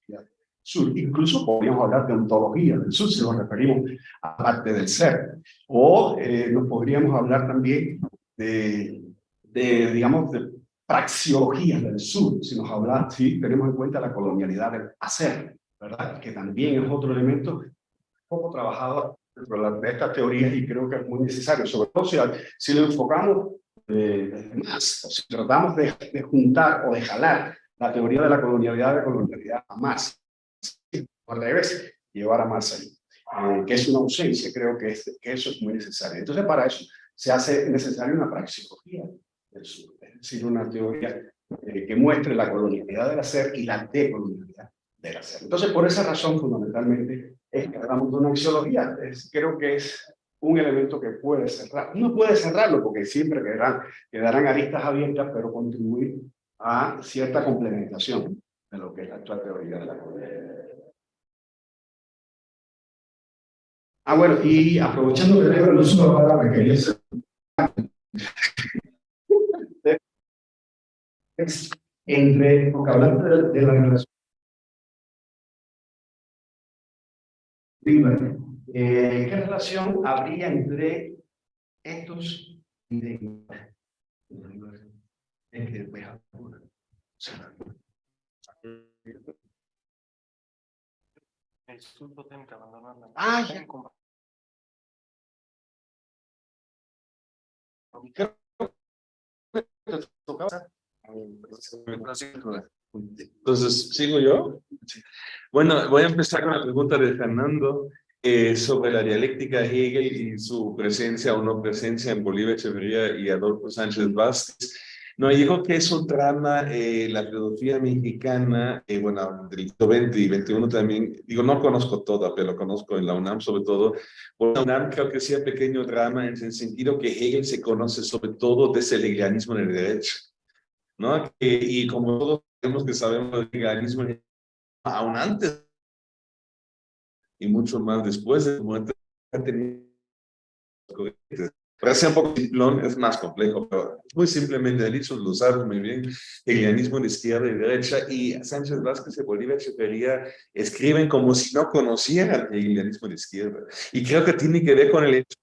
de sur. Incluso podríamos hablar de ontología del sur, si nos referimos a parte del ser. O eh, nos podríamos hablar también de, de digamos, de praxiología del sur, si nos habla, si tenemos en cuenta la colonialidad del hacer, ¿verdad? Que también es otro elemento poco trabajado dentro de estas teorías y creo que es muy necesario, sobre todo si, si lo enfocamos eh, más, o si tratamos de, de, juntar o de jalar la teoría de la colonialidad de colonialidad a más, al revés, llevar a más ahí, eh, que es una ausencia, creo que, es, que eso es muy necesario. Entonces para eso se hace necesaria una sur. Es decir, una teoría eh, que muestre la colonialidad del hacer y la decolonialidad del hacer. Entonces, por esa razón, fundamentalmente, es que hablamos de una axiología. Es, creo que es un elemento que puede cerrar. No puede cerrarlo porque siempre quedarán, quedarán aristas abiertas, pero contribuir a cierta complementación de lo que es la actual teoría de la colonialidad. Ah, bueno, y aprovechando que tengo el uso de la palabra, quería hacer entre, porque hablaste de, de la relación eh, ¿qué relación habría entre estos y de es que después El instituto tiene que abandonar la Ah, ya. Entonces, ¿sigo yo? Bueno, voy a empezar con la pregunta de Fernando eh, sobre la dialéctica Hegel y su presencia o no presencia en Bolívar Echeverría y Adolfo Sánchez Vázquez. No, digo que eso trama eh, la filosofía mexicana, eh, bueno, del 20 y 21 también, digo, no conozco toda, pero conozco en la UNAM sobre todo. Por la UNAM creo que sea pequeño drama en el sentido que Hegel se conoce sobre todo desde el hegelianismo en el derecho. ¿No? y como todos sabemos que sabemos el hegelianismo aún antes y mucho más después de muerte para ser un poco simplón, es más complejo, pero muy simplemente dicho, lo sabes muy bien, hegelianismo de izquierda y derecha, y Sánchez Vázquez y Bolívar Echeverría escriben como si no conocieran el hegelianismo de izquierda. Y creo que tiene que ver con el hecho.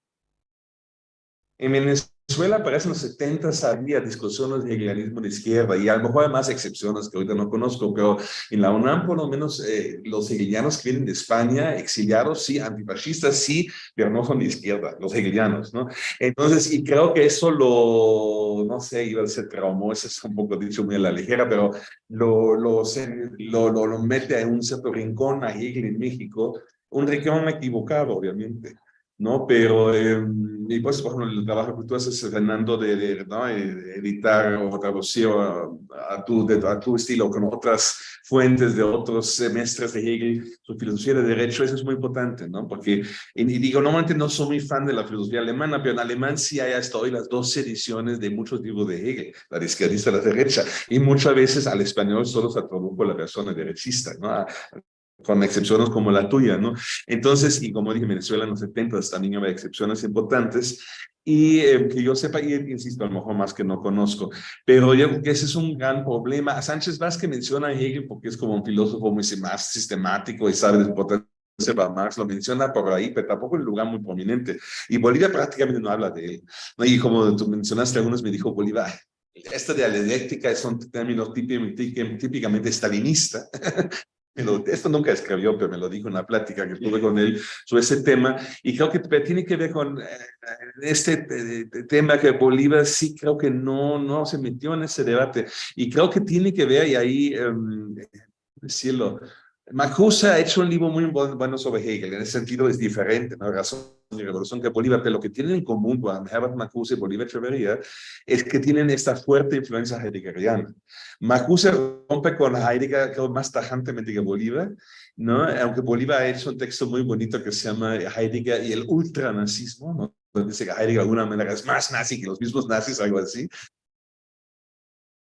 En Venezuela Venezuela parece en los 70 había discusiones de hegelianismo de izquierda y a lo mejor hay más excepciones que ahorita no conozco, pero en la UNAM por lo menos eh, los hegelianos que vienen de España, exiliados, sí, antifascistas, sí, pero no son de izquierda, los hegelianos, ¿no? Entonces, y creo que eso lo, no sé, iba a ser traumó, eso es un poco dicho muy a la ligera, pero lo, lo, lo, lo mete en un cierto rincón a Hegel en México, un rincón equivocado, obviamente. ¿No? Pero, eh, y pues, por ejemplo, el trabajo que tú haces, Fernando, de, de ¿no? Eh, editar o traducir a, a, tu, de, a tu estilo con otras fuentes de otros semestres de Hegel, su filosofía de derecho, eso es muy importante, ¿no? Porque, y, y digo, normalmente no soy muy fan de la filosofía alemana, pero en alemán sí hay hasta hoy las dos ediciones de muchos libros de Hegel, la de izquierdista y la derecha, y muchas veces al español solo se tradujo la persona derechista, ¿no? Con excepciones como la tuya, ¿no? Entonces, y como dije, Venezuela en los 70 también había excepciones importantes, y eh, que yo sepa, y insisto, a lo mejor más que no conozco, pero yo creo que ese es un gran problema. Sánchez Vázquez menciona a Hegel porque es como un filósofo muy más sistemático y sabe de para Marx, lo menciona por ahí, pero tampoco en un lugar muy prominente. Y Bolívar prácticamente no habla de él. ¿no? Y como tú mencionaste, algunos me dijo, Bolívar, esta dialéctica son términos típicamente esto nunca escribió, pero me lo dijo en una plática que tuve con él sobre ese tema, y creo que tiene que ver con eh, este eh, tema que Bolívar sí creo que no, no se metió en ese debate, y creo que tiene que ver, y ahí um, decirlo, Marcuse ha hecho un libro muy bueno sobre Hegel, en ese sentido es diferente, ¿no? Razón y Revolución que Bolívar, pero lo que tienen en común con Herbert Marcuse y Bolívar Echeverría es que tienen esta fuerte influencia heideggeriana. Marcuse rompe con Heidegger creo, más tajantemente que Bolívar, ¿no? aunque Bolívar ha hecho un texto muy bonito que se llama Heidegger y el ultranazismo, ¿no? donde dice que Heidegger de alguna manera es más nazi que los mismos nazis, algo así,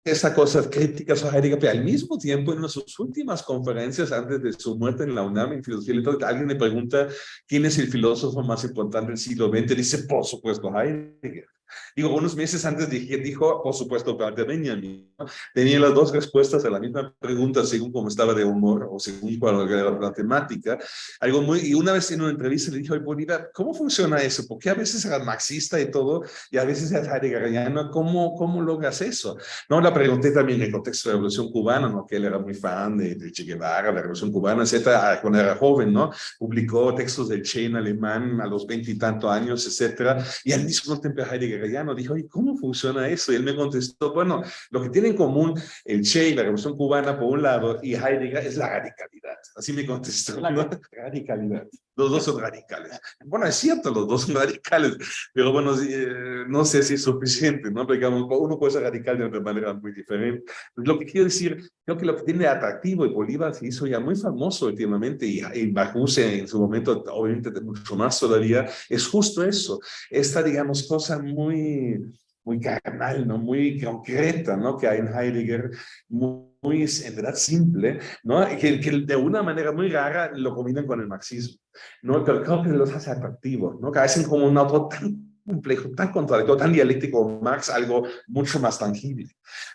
esa cosa crítica a Heidegger, pero al mismo tiempo en una de sus últimas conferencias antes de su muerte en la UNAM en filosofía alguien le pregunta quién es el filósofo más importante del siglo XX, dice por supuesto Heidegger. Digo, unos meses antes dije, dijo, por supuesto, Benjamin. Tenía las dos respuestas a la misma pregunta según cómo estaba de humor o según cuál era la temática. Algo muy, y una vez en una entrevista le dije, Bolívar, ¿cómo funciona eso? Porque a veces era marxista y todo, y a veces era heideggeriano. ¿Cómo, cómo logras eso? No, la pregunté también en el contexto de la Revolución Cubana, ¿no? que él era muy fan de, de Che Guevara, la Revolución Cubana, etcétera, cuando era joven, ¿no? Publicó textos del Che en alemán a los veintitantos años, etcétera, y al mismo tiempo Heidegger no dijo, ¿y cómo funciona eso? Y él me contestó, bueno, lo que tiene en común el Che y la Revolución Cubana por un lado y Heidegger es la radicalidad. Así me contestó, ¿no? (laughs) radicalidad. Los dos son radicales. Bueno, es cierto, los dos son radicales, pero bueno, eh, no sé si es suficiente, ¿no? Digamos, uno puede ser radical de una manera muy diferente. Lo que quiero decir, creo que lo que tiene atractivo, y Bolívar se hizo ya muy famoso últimamente, y, y Bajuse en su momento, obviamente mucho más todavía, es justo eso, esta, digamos, cosa muy muy carnal, ¿no? muy concreta, ¿no? que hay en Heidegger, muy, muy en verdad simple, ¿no? que, que de una manera muy rara lo combinan con el marxismo, ¿no? pero creo que los hace atractivos, ¿no? hacen como un otro tan complejo, tan contradictorio, tan dialéctico Marx, algo mucho más tangible.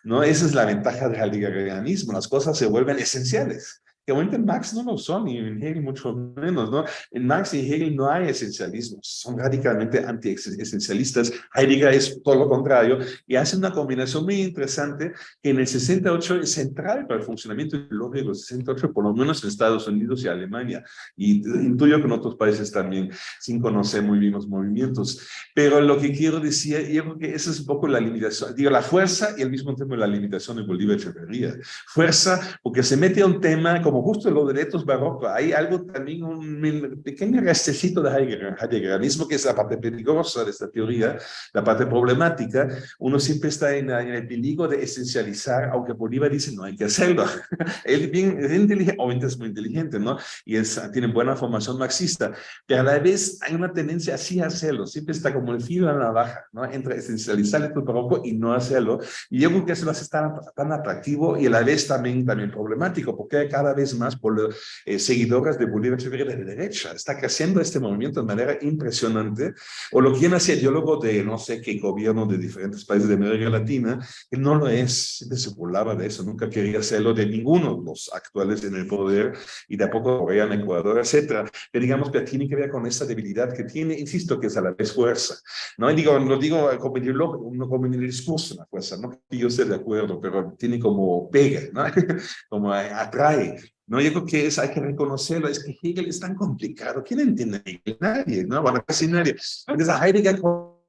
¿no? Esa es la ventaja del heideggerianismo, las cosas se vuelven esenciales que obviamente en Marx no lo son y Hegel mucho menos, ¿no? En Marx y Hegel no hay esencialismo, son radicalmente anti-esencialistas. Heidegger es todo lo contrario y hace una combinación muy interesante que en el 68 es central para el funcionamiento ideológico del 68, por lo menos en Estados Unidos y Alemania, y intuyo que en otros países también, sin conocer muy bien los movimientos. Pero lo que quiero decir, yo creo que esa es un poco la limitación, digo, la fuerza y al mismo tiempo la limitación de Bolívar Echeverría. Fuerza porque se mete a un tema como justo los derechos barrocos, hay algo también, un pequeño restecito de Heideggerianismo, que es la parte peligrosa de esta teoría, la parte problemática. Uno siempre está en, el peligro de esencializar, aunque Bolívar dice no hay que hacerlo. (laughs) Él bien, es inteligente, obviamente es muy inteligente, ¿no? Y es, tiene buena formación marxista, pero a la vez hay una tendencia así a hacerlo, siempre está como el filo en la baja, ¿no? Entre esencializar el barroco y no hacerlo. Y yo creo que eso lo hace tan, tan atractivo y a la vez también, también problemático, porque cada vez más por eh, seguidoras de Bolívar Echeverría de derecha. Está creciendo este movimiento de manera impresionante. O lo quieren hacer ideólogo de no sé qué gobierno de diferentes países de América Latina, que no lo es. Siempre se burlaba de eso. Nunca quería hacerlo de ninguno de los actuales en el poder y de a poco Corea, Ecuador, etcétera. Pero digamos que tiene que ver con esa debilidad que tiene, insisto, que es a la vez fuerza. No y digo, lo digo como no como en el discurso, la fuerza, no que yo esté de acuerdo, pero tiene como pega, ¿no? (laughs) como atrae. No, yo creo que hay que reconocerlo, es que Hegel es tan complicado. ¿Quién entiende Hegel? Nadie, ¿no? Bueno, casi nadie. Entonces a Heidegger, no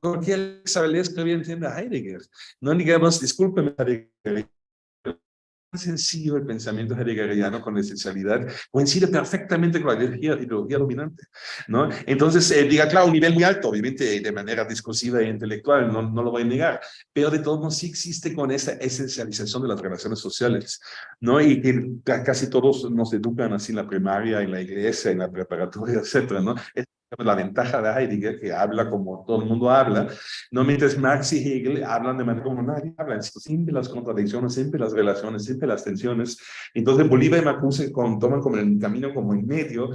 cualquier sabe leer, escribir entiende a Heidegger. No digamos, discúlpeme, Heidegger, sencillo el pensamiento heideggeriano con la esencialidad coincide perfectamente con la ideología, dominante, ¿no? Entonces, eh, diga, claro, un nivel muy alto, obviamente de manera discursiva e intelectual, no, no lo voy a negar, pero de todos modos sí existe con esa esencialización de las relaciones sociales, ¿no? Y que casi todos nos educan así en la primaria, en la iglesia, en la preparatoria, etcétera, ¿no? La ventaja de Heidegger, que habla como todo el mundo habla, no mientras Marx y Hegel hablan de manera como nadie habla, siempre las contradicciones, siempre las relaciones, siempre las tensiones. Entonces Bolívar y Macuse toman como el camino como en medio,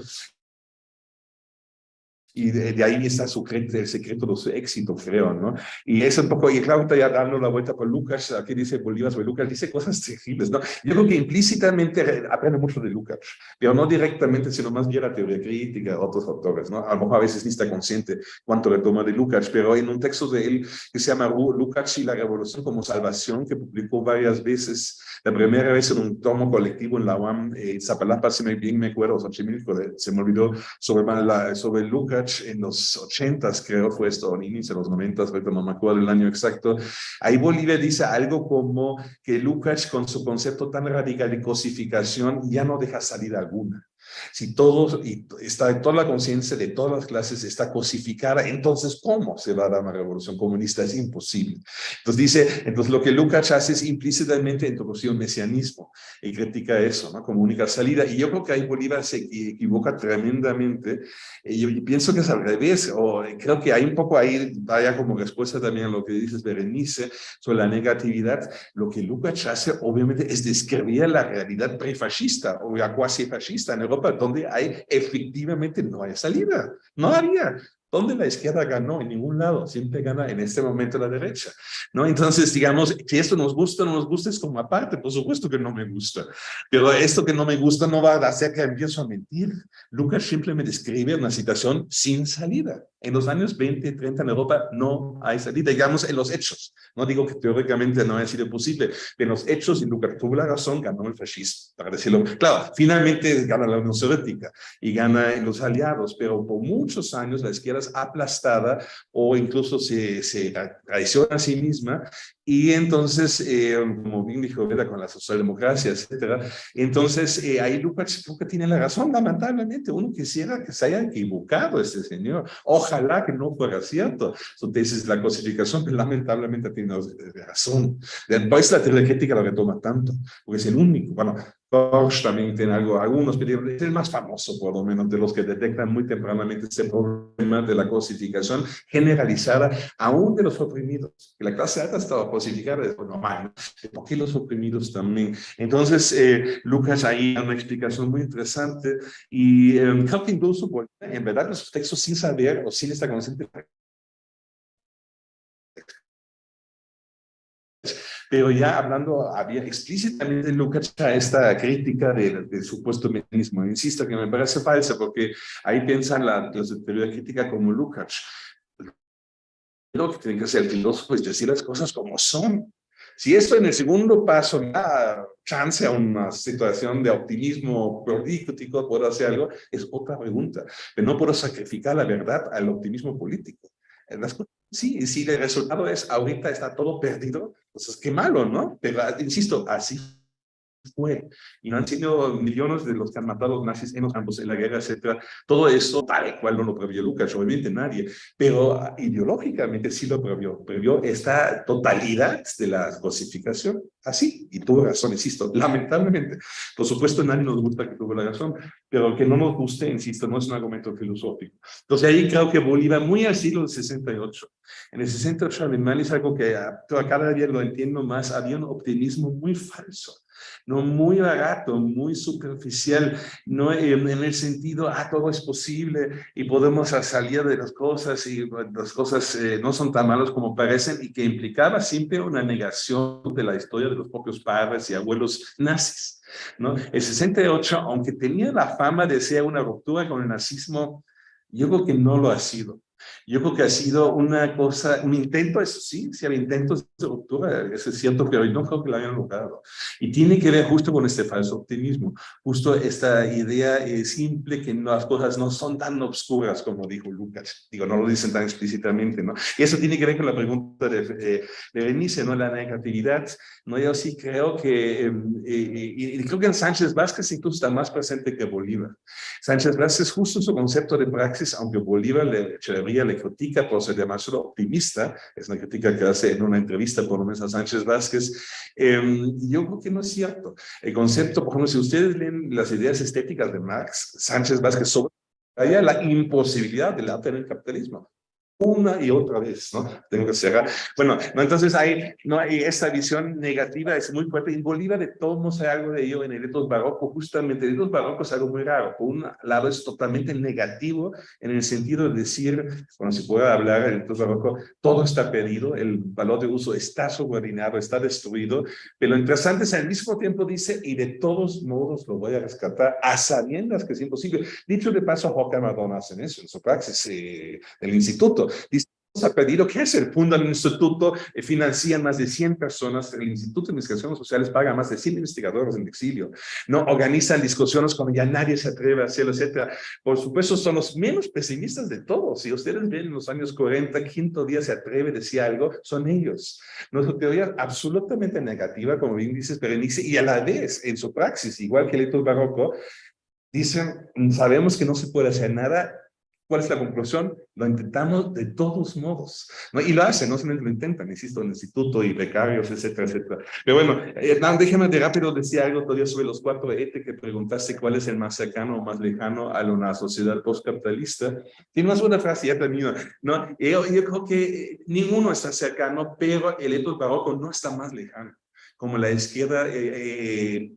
y de, ahí está su, el secreto de su éxito, creo, ¿no? Y es un poco, y claro, ya dando la vuelta por Lucas, aquí dice Bolívar sobre Lucas, dice cosas terribles, ¿no? Yo creo que implícitamente aprende mucho de Lucas, pero no directamente, sino más bien la teoría crítica, otros autores, ¿no? A lo mejor a veces ni está consciente cuánto le toma de Lucas, pero en un texto de él que se llama Lucas y la revolución como salvación, que publicó varias veces, la primera vez en un tomo colectivo en la UAM, eh, Zapalapa, si me bien me acuerdo, se me olvidó sobre, sobre Lucas, en los ochentas, creo fue esto, o inicio de los noventas, ahorita no me acuerdo el año exacto, ahí Bolívar dice algo como que Lucas con su concepto tan radical de cosificación ya no deja salida alguna. Si todo está toda la conciencia de todas las clases está cosificada, entonces ¿cómo se va a dar una revolución comunista? Es imposible. Entonces dice, entonces lo que Lucas hace es implícitamente introducir un mesianismo y critica eso, ¿no? Como única salida. Y yo creo que ahí Bolívar se equivoca tremendamente. Y yo pienso que es al revés, o creo que hay un poco ahí, vaya como respuesta también a lo que dices, Berenice, sobre la negatividad. Lo que Lucas hace, obviamente, es describir la realidad prefascista o ya cuasi fascista en Europa donde hay efectivamente no hay salida. No había. ¿Dónde la izquierda ganó? En ningún lado. Siempre gana en este momento la derecha. ¿no? Entonces, digamos, si esto nos gusta o no nos gusta es como aparte. Por supuesto que no me gusta. Pero esto que no me gusta no va a hacer que empiezo a mentir. Lucas simplemente describe una situación sin salida En los años 20 y 30 en Europa no hay salida, digamos en los hechos. No digo que teóricamente no haya sido posible, pero en los hechos, y Lucas tuvo la razón, ganó el fascismo, para decirlo. Claro, finalmente gana la Unión Soviética y gana los aliados, pero por muchos años la izquierda es aplastada o incluso se, se traiciona a sí misma y entonces, eh, como bien dijo Veda con la socialdemocracia, etcétera, entonces eh, ahí Lucas que tiene la razón, lamentablemente. Uno quisiera que se haya equivocado este señor. Ojalá que no fuera cierto su tesis de la cosificación, lamentablemente tiene razón. Después la teoría crítica lo retoma tanto, porque es el único. Bueno, También tiene algo, algunos, pero es el más famoso, por lo menos, de los que detectan muy tempranamente este problema de la cosificación generalizada, aún de los oprimidos. La clase alta estaba cosificada, es normal, ¿por qué los oprimidos también? Entonces, eh, Lucas ahí da una explicación muy interesante y eh, que incluso, en verdad, los textos sin saber o sin esta consciente pero ya hablando había explícitamente Lucas esta crítica del, supuesto mecanismo. Insisto que me parece falsa porque ahí piensan la, los teoría crítica como Lucas. Lo que tiene que hacer el filósofo es decir las cosas como son. Si esto en el segundo paso da chance a una situación de optimismo político, puedo hacer algo, es otra pregunta. Pero no puedo sacrificar la verdad al optimismo político. Las Sí, si el resultado es ahorita está todo perdido, pues qué malo, ¿no? Pero insisto, así fue. Y no han sido millones de los que han matado los nazis en los campos, en la guerra, etcétera. Todo eso tal cual no lo previó Lucas, obviamente nadie. Pero ideológicamente sí lo previó. Previó esta totalidad de la cosificación. Así. Y tuvo razón, insisto. Lamentablemente. Por supuesto, nadie nos gusta que tuvo la razón. Pero que no nos guste, insisto, no es un argumento filosófico. Entonces ahí creo que Bolívar, muy al siglo 68. En el 68 alemán es algo que cada día lo entiendo más. Había un optimismo muy falso no muy barato, muy superficial, no en, el sentido, ah, todo es posible y podemos salir de las cosas y las cosas eh, no son tan malas como parecen y que implicaba siempre una negación de la historia de los propios padres y abuelos nazis. ¿no? El 68, aunque tenía la fama de ser una ruptura con el nazismo, yo creo que no lo ha sido. Yo creo que ha sido una cosa, un intento, eso sí, si había intentos de ruptura, eso es cierto, pero no creo que lo hayan logrado. Y tiene que ver justo con este falso optimismo, justo esta idea eh, simple que las cosas no son tan obscuras como dijo Lucas. Digo, no lo dicen tan explícitamente, ¿no? Y eso tiene que ver con la pregunta de, eh, de ¿no? La negatividad, ¿no? Yo sí creo que, em, eh, y creo que en Sánchez Vázquez incluso está más presente que Bolívar. Sánchez Vázquez, justo su concepto de praxis, aunque Bolívar le, le critica por ser demasiado optimista, es una crítica que hace en una entrevista por lo menos a Sánchez Vázquez, eh, yo creo que no es cierto. El concepto, por ejemplo, si ustedes leen las ideas estéticas de Marx, Sánchez Vázquez sobre la imposibilidad del arte en el capitalismo una y otra vez, ¿no? (laughs) Tengo que cerrar. Bueno, no, entonces hay, no hay esta visión negativa, es muy fuerte. En Bolívar de todos modos hay algo de ello en el etos barroco, justamente el etos barroco es algo muy raro. Por un lado es totalmente negativo en el sentido de decir, cuando se puede hablar el etos barroco, todo está perdido, el valor de uso está subordinado, está destruido, pero interesante es al mismo tiempo dice, y de todos modos lo voy a rescatar a sabiendas que es imposible. Dicho de paso, Joaquín Madonna hace eso en su praxis eh, del instituto Dice, ha pedido que se funda el instituto, eh, financian más de 100 personas, el Instituto de Investigaciones Sociales paga más de 100 investigadores en exilio, no organizan discusiones cuando ya nadie se atreve a hacerlo, etcétera. Por supuesto, son los menos pesimistas de todos. Si ustedes ven en los años 40, quinto día se atreve a decir algo, son ellos. Nuestra teoría absolutamente negativa, como bien dices Berenice, y a la vez, en su praxis, igual que el barroco, dicen, sabemos que no se puede hacer nada, ¿Cuál es la conclusión? Lo intentamos de todos modos. ¿no? Y lo hacen, no solamente lo intentan, insisto, en el instituto y becarios, etcétera, etcétera. Pero bueno, Hernán, déjame de rápido decir algo todavía sobre los cuatro ETE que preguntaste cuál es el más cercano o más lejano a una sociedad postcapitalista. Tiene una segunda frase, ya termino. ¿no? Yo, yo creo que ninguno está cercano, pero el etos barroco no está más lejano como la izquierda eh, eh,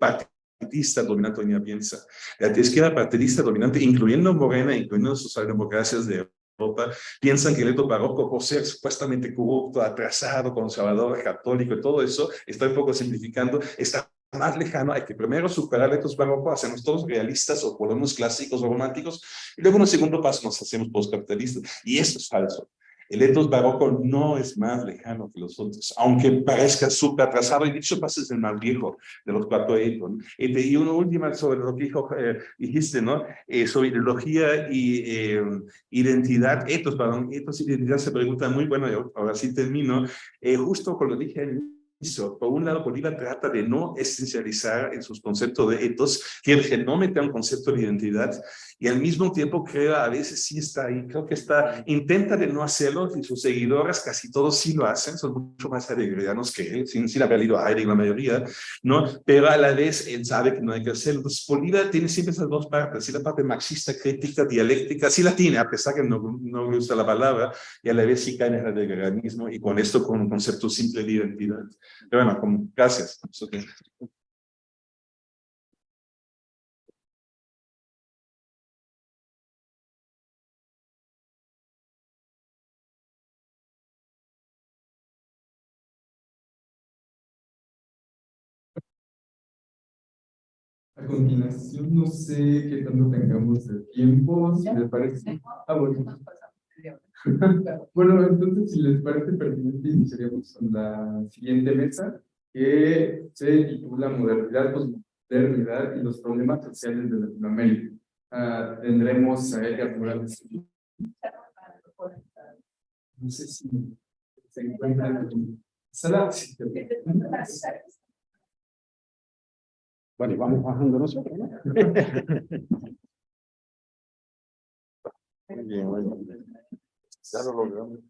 partidista dominante doña piensa. La izquierda partidista dominante, incluyendo Morena, incluyendo socialdemocracias de Europa, piensan que el eto barroco, por ser supuestamente corrupto, atrasado, conservador, católico y todo eso, estoy un poco simplificando, está más lejano, hay que primero superar el etos barroco, hacernos todos realistas o volvernos clásicos o románticos, y luego en un segundo paso nos hacemos postcapitalistas. Y eso es falso. El etos barroco no es más lejano que los otros, aunque parezca súper atrasado, y dicho pasa es el más viejo de los cuatro etos. Y una última sobre lo que dijo, eh, dijiste, ¿no? Eh, sobre ideología y eh, identidad, etos, perdón, etos identidad se preguntan muy, bueno, ahora sí termino, eh, justo con lo dije inicio, por un lado, Bolívar trata de no esencializar en sus conceptos de etos, que no meter un concepto de identidad, y al mismo tiempo creo a veces sí está ahí, creo que está, intenta de no hacerlo y sus seguidores casi todos sí lo hacen, son mucho más heideggerianos que él, sin, sin haber leído a Heidegger la mayoría, ¿no? Pero a la vez él sabe que no hay que hacerlo. Entonces Bolívar tiene siempre esas dos partes, sí la parte marxista, crítica, dialéctica, sí la tiene, a pesar que no, no gusta la palabra, y a la vez sí cae en el heideggerianismo y con esto con un concepto simple de identidad. Pero bueno, como, gracias. Okay. Continuación, no sé qué tanto tengamos de tiempo, si les parece. Ah, bueno. (laughs) bueno, entonces, si les parece pertinente, iniciaríamos con la siguiente mesa, que se titula Modernidad, Postmodernidad y los problemas sociales de Latinoamérica. Uh, tendremos a Edgar Morales. No sé si se encuentra en sala. Bueno, y vamos bajando nosotros, ¿no? (laughs) Muy bien, bueno. Ya lo logramos.